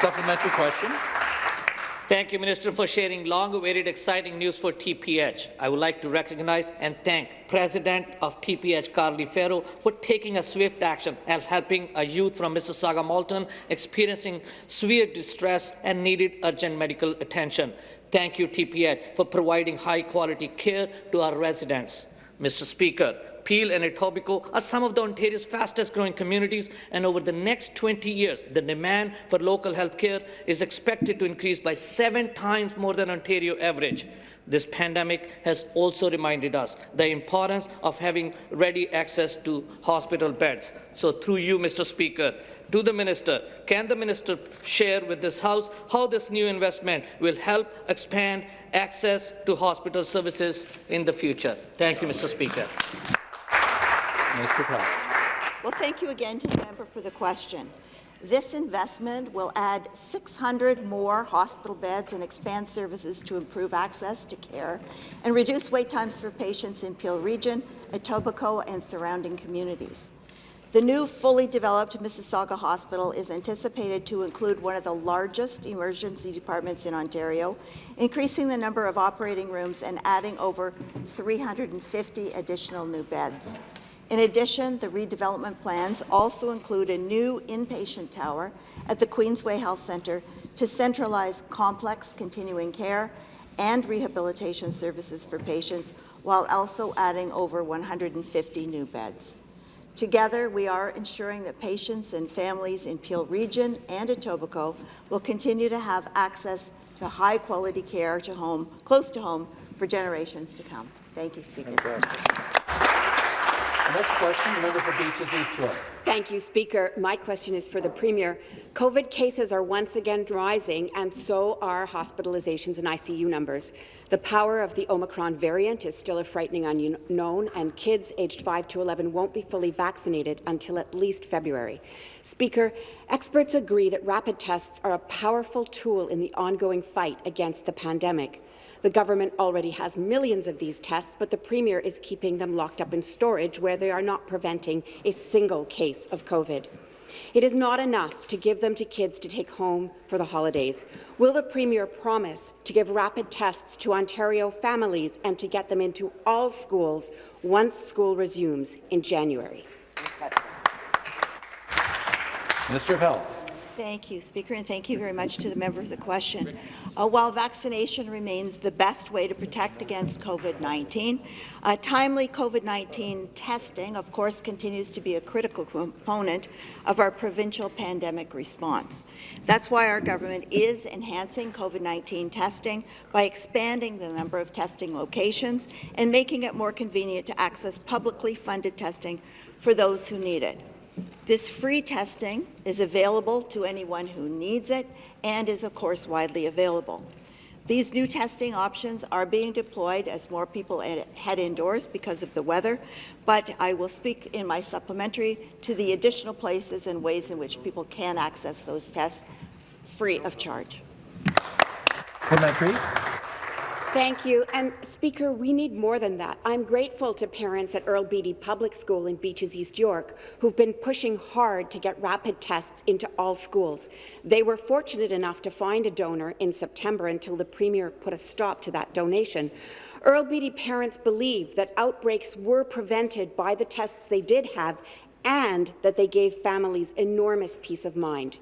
Supplementary question. Thank you, Minister, for sharing long-awaited exciting news for TPH. I would like to recognize and thank President of TPH, Karli Farrow, for taking a swift action and helping a youth from Mississauga Malton experiencing severe distress and needed urgent medical attention. Thank you, TPH, for providing high-quality care to our residents. Mr. Speaker, Peel and Etobicoke are some of the Ontario's fastest growing communities, and over the next 20 years, the demand for local health care is expected to increase by seven times more than Ontario average. This pandemic has also reminded us the importance of having ready access to hospital beds. So through you, Mr. Speaker, to the Minister, can the Minister share with this House how this new investment will help expand access to hospital services in the future? Thank you, Mr. Speaker. Minister Powell. Well, thank you again to the member for the question. This investment will add 600 more hospital beds and expand services to improve access to care and reduce wait times for patients in Peel Region, Etobicoke, and surrounding communities. The new fully developed Mississauga Hospital is anticipated to include one of the largest emergency departments in Ontario, increasing the number of operating rooms and adding over 350 additional new beds. In addition, the redevelopment plans also include a new inpatient tower at the Queensway Health Centre to centralize complex continuing care and rehabilitation services for patients, while also adding over 150 new beds. Together, we are ensuring that patients and families in Peel Region and Etobicoke will continue to have access to high-quality care to home, close to home for generations to come. Thank you, Speaker. Next question, the member for Beaches East York. Thank you, Speaker. My question is for the Premier. COVID cases are once again rising, and so are hospitalizations and ICU numbers. The power of the Omicron variant is still a frightening unknown, and kids aged 5 to 11 won't be fully vaccinated until at least February. Speaker, experts agree that rapid tests are a powerful tool in the ongoing fight against the pandemic. The government already has millions of these tests, but the Premier is keeping them locked up in storage where they are not preventing a single case of COVID. It is not enough to give them to kids to take home for the holidays. Will the Premier promise to give rapid tests to Ontario families and to get them into all schools once school resumes in January? Minister of Health. Thank you, Speaker, and thank you very much to the member for the question. Uh, while vaccination remains the best way to protect against COVID-19, uh, timely COVID-19 testing, of course, continues to be a critical component of our provincial pandemic response. That's why our government is enhancing COVID-19 testing by expanding the number of testing locations and making it more convenient to access publicly funded testing for those who need it. This free testing is available to anyone who needs it and is, of course, widely available. These new testing options are being deployed as more people head indoors because of the weather, but I will speak in my supplementary to the additional places and ways in which people can access those tests free of charge. Supplementary. Thank you. And Speaker, we need more than that. I'm grateful to parents at Earl Beatty Public School in Beaches East York who've been pushing hard to get rapid tests into all schools. They were fortunate enough to find a donor in September until the Premier put a stop to that donation. Earl Beatty parents believe that outbreaks were prevented by the tests they did have and that they gave families enormous peace of mind.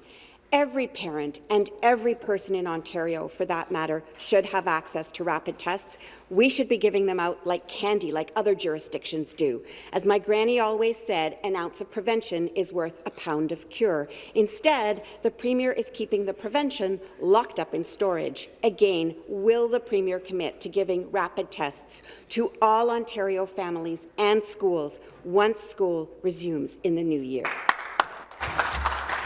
Every parent and every person in Ontario, for that matter, should have access to rapid tests. We should be giving them out like candy, like other jurisdictions do. As my granny always said, an ounce of prevention is worth a pound of cure. Instead, the Premier is keeping the prevention locked up in storage. Again, will the Premier commit to giving rapid tests to all Ontario families and schools once school resumes in the new year?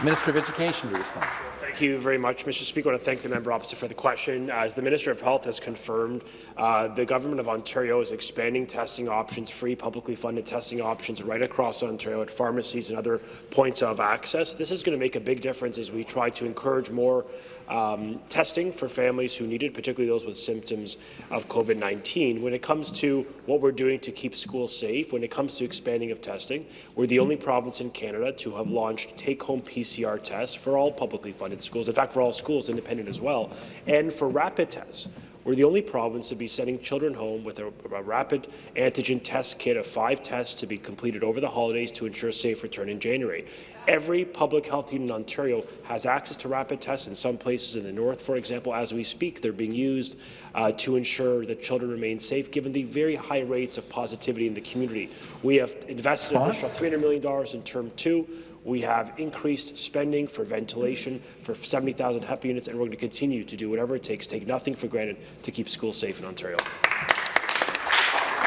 Minister of Education to respond. Thank you very much, Mr. Speaker. I want to thank the member opposite for the question. As the Minister of Health has confirmed, uh, the Government of Ontario is expanding testing options, free publicly funded testing options right across Ontario at pharmacies and other points of access. This is going to make a big difference as we try to encourage more um, testing for families who need it, particularly those with symptoms of COVID-19. When it comes to what we're doing to keep schools safe, when it comes to expanding of testing, we're the only province in Canada to have launched take-home PCR tests for all publicly funded schools, in fact, for all schools, independent as well, and for rapid tests. We're the only province to be sending children home with a, a, rapid antigen test kit of five tests to be completed over the holidays to ensure a safe return in January. Every public health unit in Ontario has access to rapid tests. In some places in the north, for example, as we speak, they're being used uh, to ensure that children remain safe, given the very high rates of positivity in the community. We have invested an additional $300 million in term two. We have increased spending for ventilation for 70,000 HEPA units, and we're going to continue to do whatever it takes, take nothing for granted, to keep schools safe in Ontario.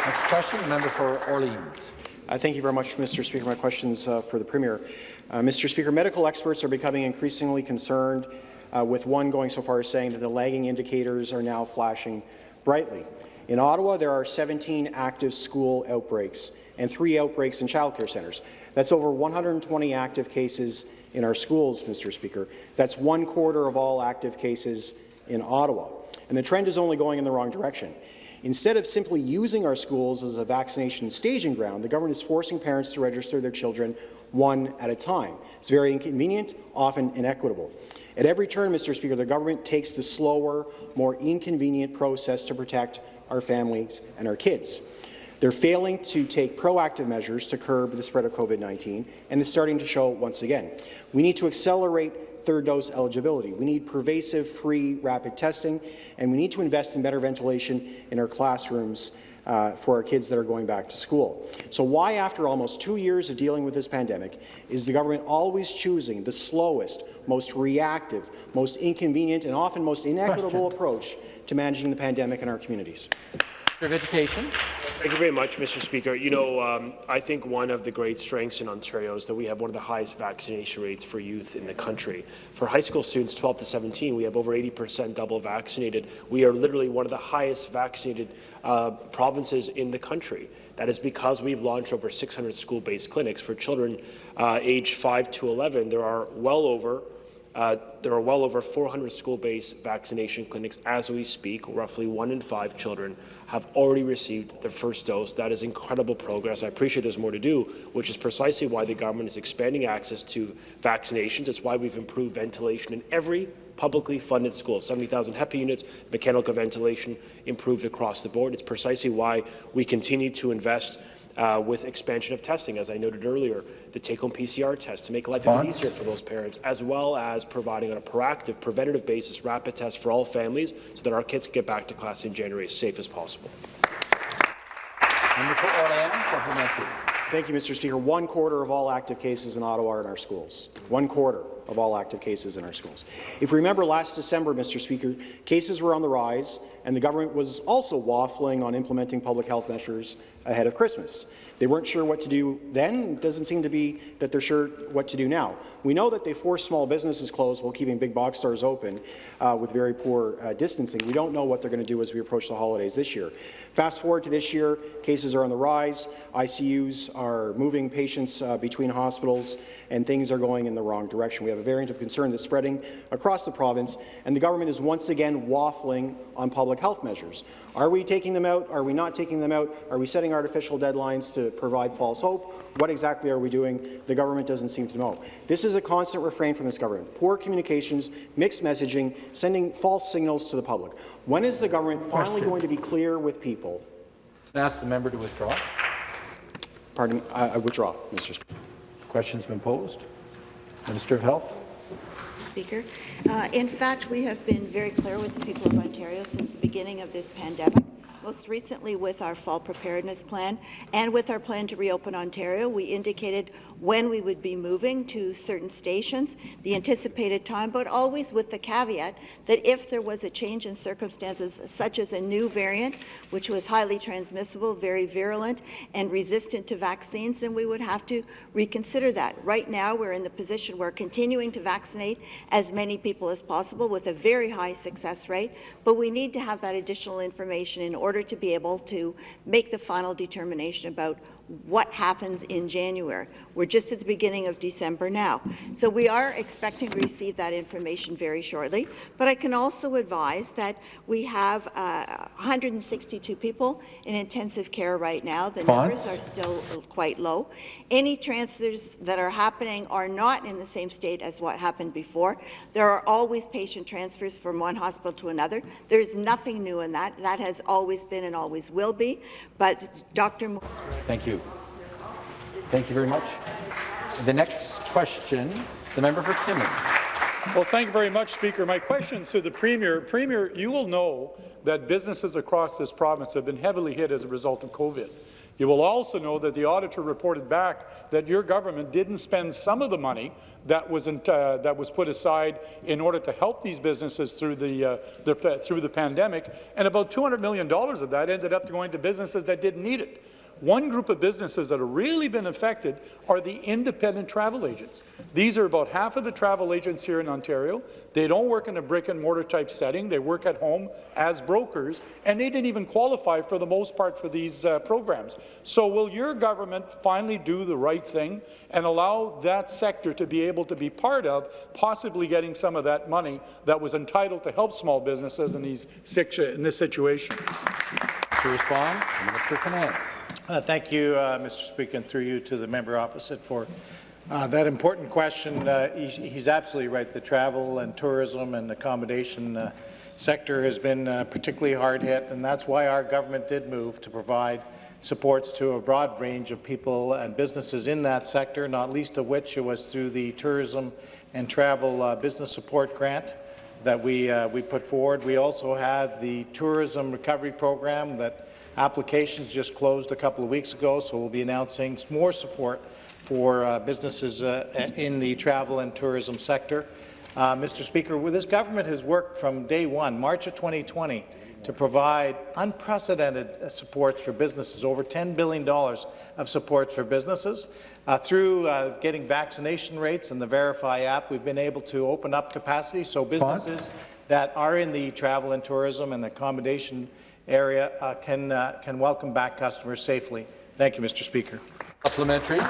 Next question, member for Orleans. Uh, thank you very much, Mr. Speaker. My questions uh, for the Premier. Uh, Mr. Speaker, medical experts are becoming increasingly concerned, uh, with one going so far as saying that the lagging indicators are now flashing brightly. In Ottawa, there are 17 active school outbreaks and three outbreaks in childcare centres. That's over 120 active cases in our schools, Mr. Speaker. That's one quarter of all active cases in Ottawa. And the trend is only going in the wrong direction. Instead of simply using our schools as a vaccination staging ground, the government is forcing parents to register their children one at a time. It's very inconvenient, often inequitable. At every turn, Mr. Speaker, the government takes the slower, more inconvenient process to protect our families and our kids. They're failing to take proactive measures to curb the spread of COVID-19, and it's starting to show once again. We need to accelerate third dose eligibility. We need pervasive free rapid testing, and we need to invest in better ventilation in our classrooms uh, for our kids that are going back to school. So why, after almost two years of dealing with this pandemic, is the government always choosing the slowest, most reactive, most inconvenient, and often most inequitable Question. approach to managing the pandemic in our communities? of Education. Thank you very much, Mr. Speaker. You know, um, I think one of the great strengths in Ontario is that we have one of the highest vaccination rates for youth in the country. For high school students 12 to 17, we have over 80% double vaccinated. We are literally one of the highest vaccinated uh, provinces in the country. That is because we've launched over 600 school-based clinics for children uh, aged 5 to 11. There are well over uh, there are well over 400 school-based vaccination clinics as we speak. Roughly one in five children have already received their first dose. That is incredible progress. I appreciate there's more to do, which is precisely why the government is expanding access to vaccinations. It's why we've improved ventilation in every publicly funded school. 70,000 HEPA units, mechanical ventilation improved across the board. It's precisely why we continue to invest uh, with expansion of testing, as I noted earlier, the take-home PCR test to make life a bit easier for those parents, as well as providing on a proactive, preventative basis rapid tests for all families so that our kids can get back to class in January as safe as possible. Thank you, Mr. Speaker. One quarter of all active cases in Ottawa are in our schools. One quarter of all active cases in our schools. If you remember last December, Mr. Speaker, cases were on the rise, and the government was also waffling on implementing public health measures ahead of Christmas. They weren't sure what to do then. It doesn't seem to be that they're sure what to do now. We know that they forced small businesses closed while keeping big box stores open uh, with very poor uh, distancing. We don't know what they're going to do as we approach the holidays this year. Fast forward to this year, cases are on the rise. ICUs are moving patients uh, between hospitals, and things are going in the wrong direction. We have a variant of concern that's spreading across the province, and the government is once again waffling on public health measures. Are we taking them out? Are we not taking them out? Are we setting artificial deadlines to provide false hope? What exactly are we doing? The government doesn't seem to know. This is a constant refrain from this government. Poor communications, mixed messaging, sending false signals to the public. When is the government finally Question. going to be clear with people? I ask the member to withdraw. Pardon, I, I withdraw, Mr. Speaker. Question's been posed. Minister of Health. Speaker. Uh, in fact, we have been very clear with the people of Ontario since the beginning of this pandemic most recently with our fall preparedness plan and with our plan to reopen Ontario. We indicated when we would be moving to certain stations, the anticipated time, but always with the caveat that if there was a change in circumstances such as a new variant, which was highly transmissible, very virulent, and resistant to vaccines, then we would have to reconsider that. Right now, we're in the position where continuing to vaccinate as many people as possible with a very high success rate, but we need to have that additional information in order to be able to make the final determination about what happens in January. We're just at the beginning of December now. So we are expecting to receive that information very shortly. But I can also advise that we have uh, 162 people in intensive care right now. The numbers are still quite low. Any transfers that are happening are not in the same state as what happened before. There are always patient transfers from one hospital to another. There's nothing new in that. That has always been and always will be. But Dr. Thank you. Thank you very much. The next question, the member for Timmins. Well, thank you very much, Speaker. My question is to the Premier. Premier, you will know that businesses across this province have been heavily hit as a result of COVID. You will also know that the auditor reported back that your government didn't spend some of the money that was uh, that was put aside in order to help these businesses through the, uh, the through the pandemic, and about $200 million of that ended up going to businesses that didn't need it. One group of businesses that have really been affected are the independent travel agents. These are about half of the travel agents here in Ontario. They don't work in a brick-and-mortar type setting. They work at home as brokers, and they didn't even qualify for the most part for these uh, programs. So will your government finally do the right thing and allow that sector to be able to be part of possibly getting some of that money that was entitled to help small businesses in, these, in this situation? To respond, Minister Finance. Uh, thank you, uh, Mr. Speaker, and through you to the member opposite for uh, that important question. Uh, he's, he's, absolutely right. The travel and tourism and accommodation uh, sector has been uh, particularly hard hit, and that's why our government did move to provide supports to a broad range of people and businesses in that sector, not least of which was through the Tourism and Travel Business Support Grant that we, we put forward. We also have the Tourism Recovery Program that Applications just closed a couple of weeks ago, so we'll be announcing more support for uh, businesses uh, in the travel and tourism sector. Uh, Mr. Speaker, this government has worked from day one, March of 2020, to provide unprecedented uh, supports for businesses, over $10 billion of supports for businesses. Uh, through uh, getting vaccination rates and the Verify app, we've been able to open up capacity so businesses that are in the travel and tourism and accommodation area uh, can, uh, can welcome back customers safely. Thank you, Mr. Speaker. Supplementary.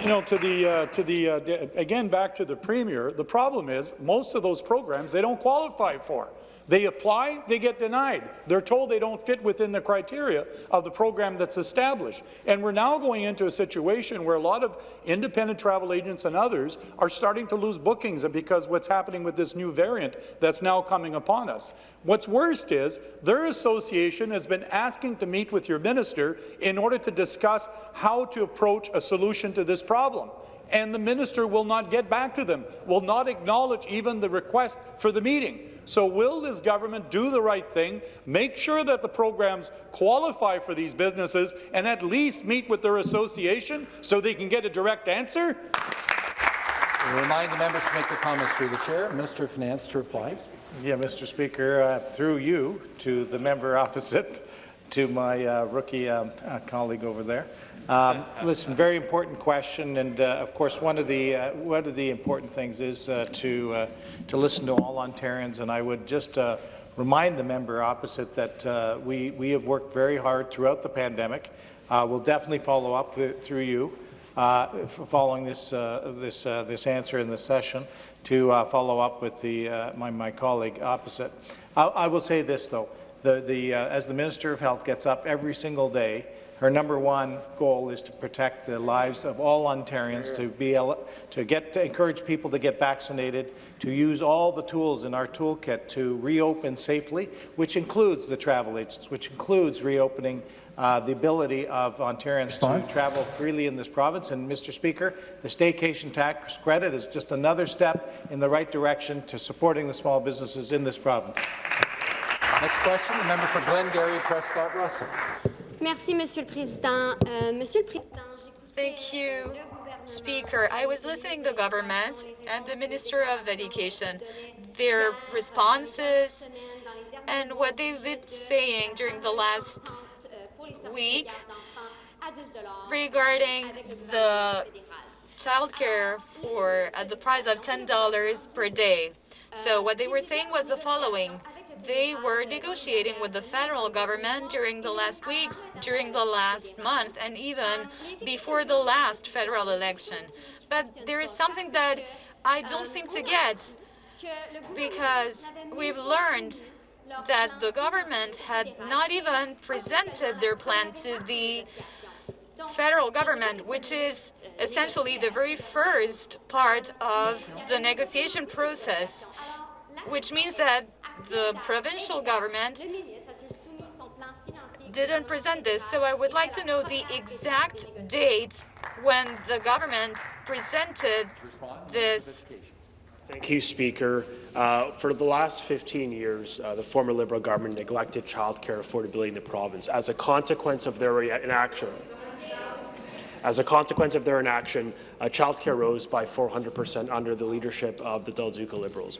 You know, to the, uh, to the uh, again, back to the Premier, the problem is most of those programs they don't qualify for. They apply, they get denied. They're told they don't fit within the criteria of the program that's established. And we're now going into a situation where a lot of independent travel agents and others are starting to lose bookings because what's happening with this new variant that's now coming upon us. What's worst is their association has been asking to meet with your minister in order to discuss how to approach a solution to this problem and the minister will not get back to them, will not acknowledge even the request for the meeting. So will this government do the right thing, make sure that the programs qualify for these businesses, and at least meet with their association so they can get a direct answer? I remind the members to make their comments through the chair. Minister of Finance to reply. Yeah, Mr. Speaker, uh, through you to the member opposite, to my uh, rookie um, uh, colleague over there. Um, listen, very important question, and uh, of course, one of the uh, one of the important things is uh, to uh, to listen to all Ontarians. And I would just uh, remind the member opposite that uh, we we have worked very hard throughout the pandemic. we'll definitely follow up through you, following this this this answer in the session, to uh, follow up with the uh, my my colleague opposite. I, I will say this though, the the uh, as the Minister of Health gets up every single day Her number one goal is to protect the lives of all Ontarians, to be to get to encourage people to get vaccinated, to use all the tools in our toolkit to reopen safely, which includes the travel agents, which includes reopening uh, the ability of Ontarians Response? to travel freely in this province. And, Mr. Speaker, the staycation tax credit is just another step in the right direction to supporting the small businesses in this province. Next question, the member for Glengarry, Prescott Russell. Merci, Monsieur le Président. Uh, Monsieur le Président, Thank you, Speaker. I was listening to government and the Minister of Education, their responses and what they've been saying during the last week regarding the childcare for at the price of $10 per day. So what they were saying was the following. They were negotiating with the federal government during the last weeks, during the last month, and even before the last federal election. But there is something that I don't seem to get because we've learned that the government had not even presented their plan to the federal government, which is essentially the very first part of the negotiation process, which means that the provincial government didn't present this. So I would like to know the exact date when the government presented this Thank you, Speaker. Uh, for the last 15 years, uh, the former Liberal government neglected childcare affordability in the province. As a consequence of their inaction, as a consequence of their inaction, uh, childcare rose by 400 percent under the leadership of the Del Duca Liberals.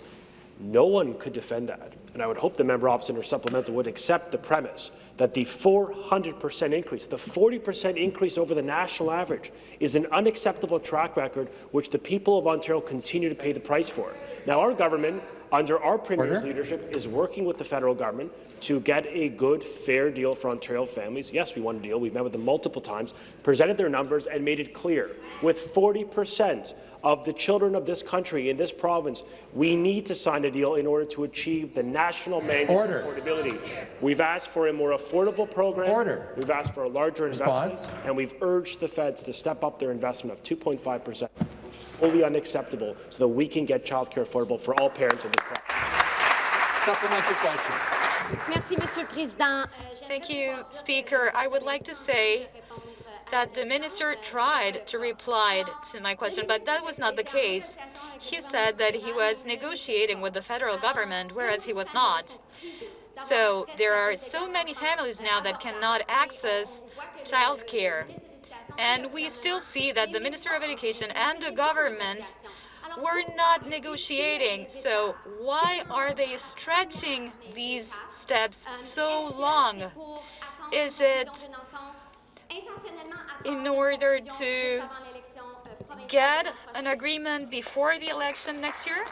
No one could defend that, and I would hope the member opposite or supplemental would accept the premise that the 400% increase, the 40% increase over the national average, is an unacceptable track record which the people of Ontario continue to pay the price for. Now, our government, under our Premier's Order. leadership, is working with the federal government to get a good, fair deal for Ontario families. Yes, we want a deal. We've met with them multiple times, presented their numbers, and made it clear. With 40 percent of the children of this country in this province, we need to sign a deal in order to achieve the national mandate Order. for affordability. We've asked for a more affordable program. Order. We've asked for a larger Response. investment, and we've urged the feds to step up their investment of 2.5 percent, wholly unacceptable, so that we can get childcare affordable for all parents in this province. Supplementary question. Merci, Monsieur le Président. Euh, Thank you, euh, Speaker. I would like to say that the minister tried to reply to my question, but that was not the case. He said that he was negotiating with the federal government, whereas he was not. So there are so many families now that cannot access childcare. And we still see that the Minister of Education and the government were not negotiating. So why are they stretching these steps so long? Is it in order to get an agreement before the election next year?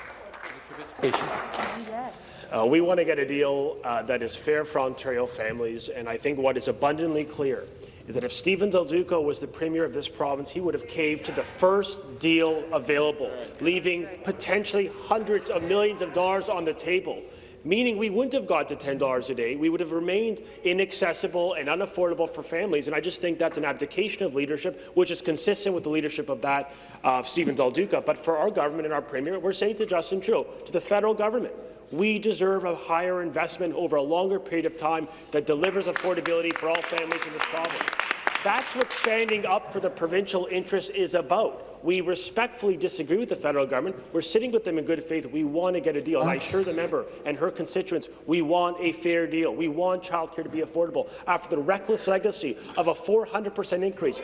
Uh, we want to get a deal uh, that is fair for Ontario families, and I think what is abundantly clear is that if Stephen Del Duca was the Premier of this province, he would have caved to the first deal available, leaving potentially hundreds of millions of dollars on the table meaning we wouldn't have got to $10 a day. We would have remained inaccessible and unaffordable for families. And I just think that's an abdication of leadership, which is consistent with the leadership of that of Stephen Del Duca. But for our government and our Premier, we're saying to Justin Trudeau, to the federal government, we deserve a higher investment over a longer period of time that delivers affordability for all families in this province. That's what standing up for the provincial interest is about. We respectfully disagree with the federal government. We're sitting with them in good faith. We want to get a deal. And I assure the member and her constituents we want a fair deal. We want childcare to be affordable after the reckless legacy of a 400% increase.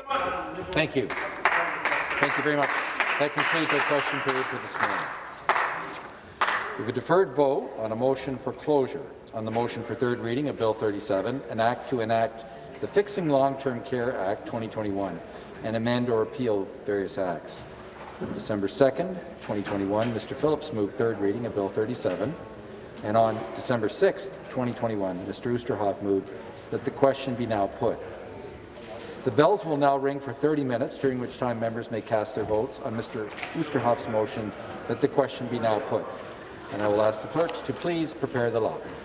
Thank you. Thank you very much. That concludes our question period for this morning. We have a deferred vote on a motion for closure on the motion for third reading of Bill 37, an act to enact the Fixing Long-Term Care Act 2021 and amend or repeal various acts. On December 2nd, 2021, Mr. Phillips moved third reading of Bill 37, and on December 6th, 2021, Mr. Oosterhoff moved that the question be now put. The bells will now ring for 30 minutes, during which time members may cast their votes on Mr. Oosterhoff's motion that the question be now put. And I will ask the clerks to please prepare the lockers.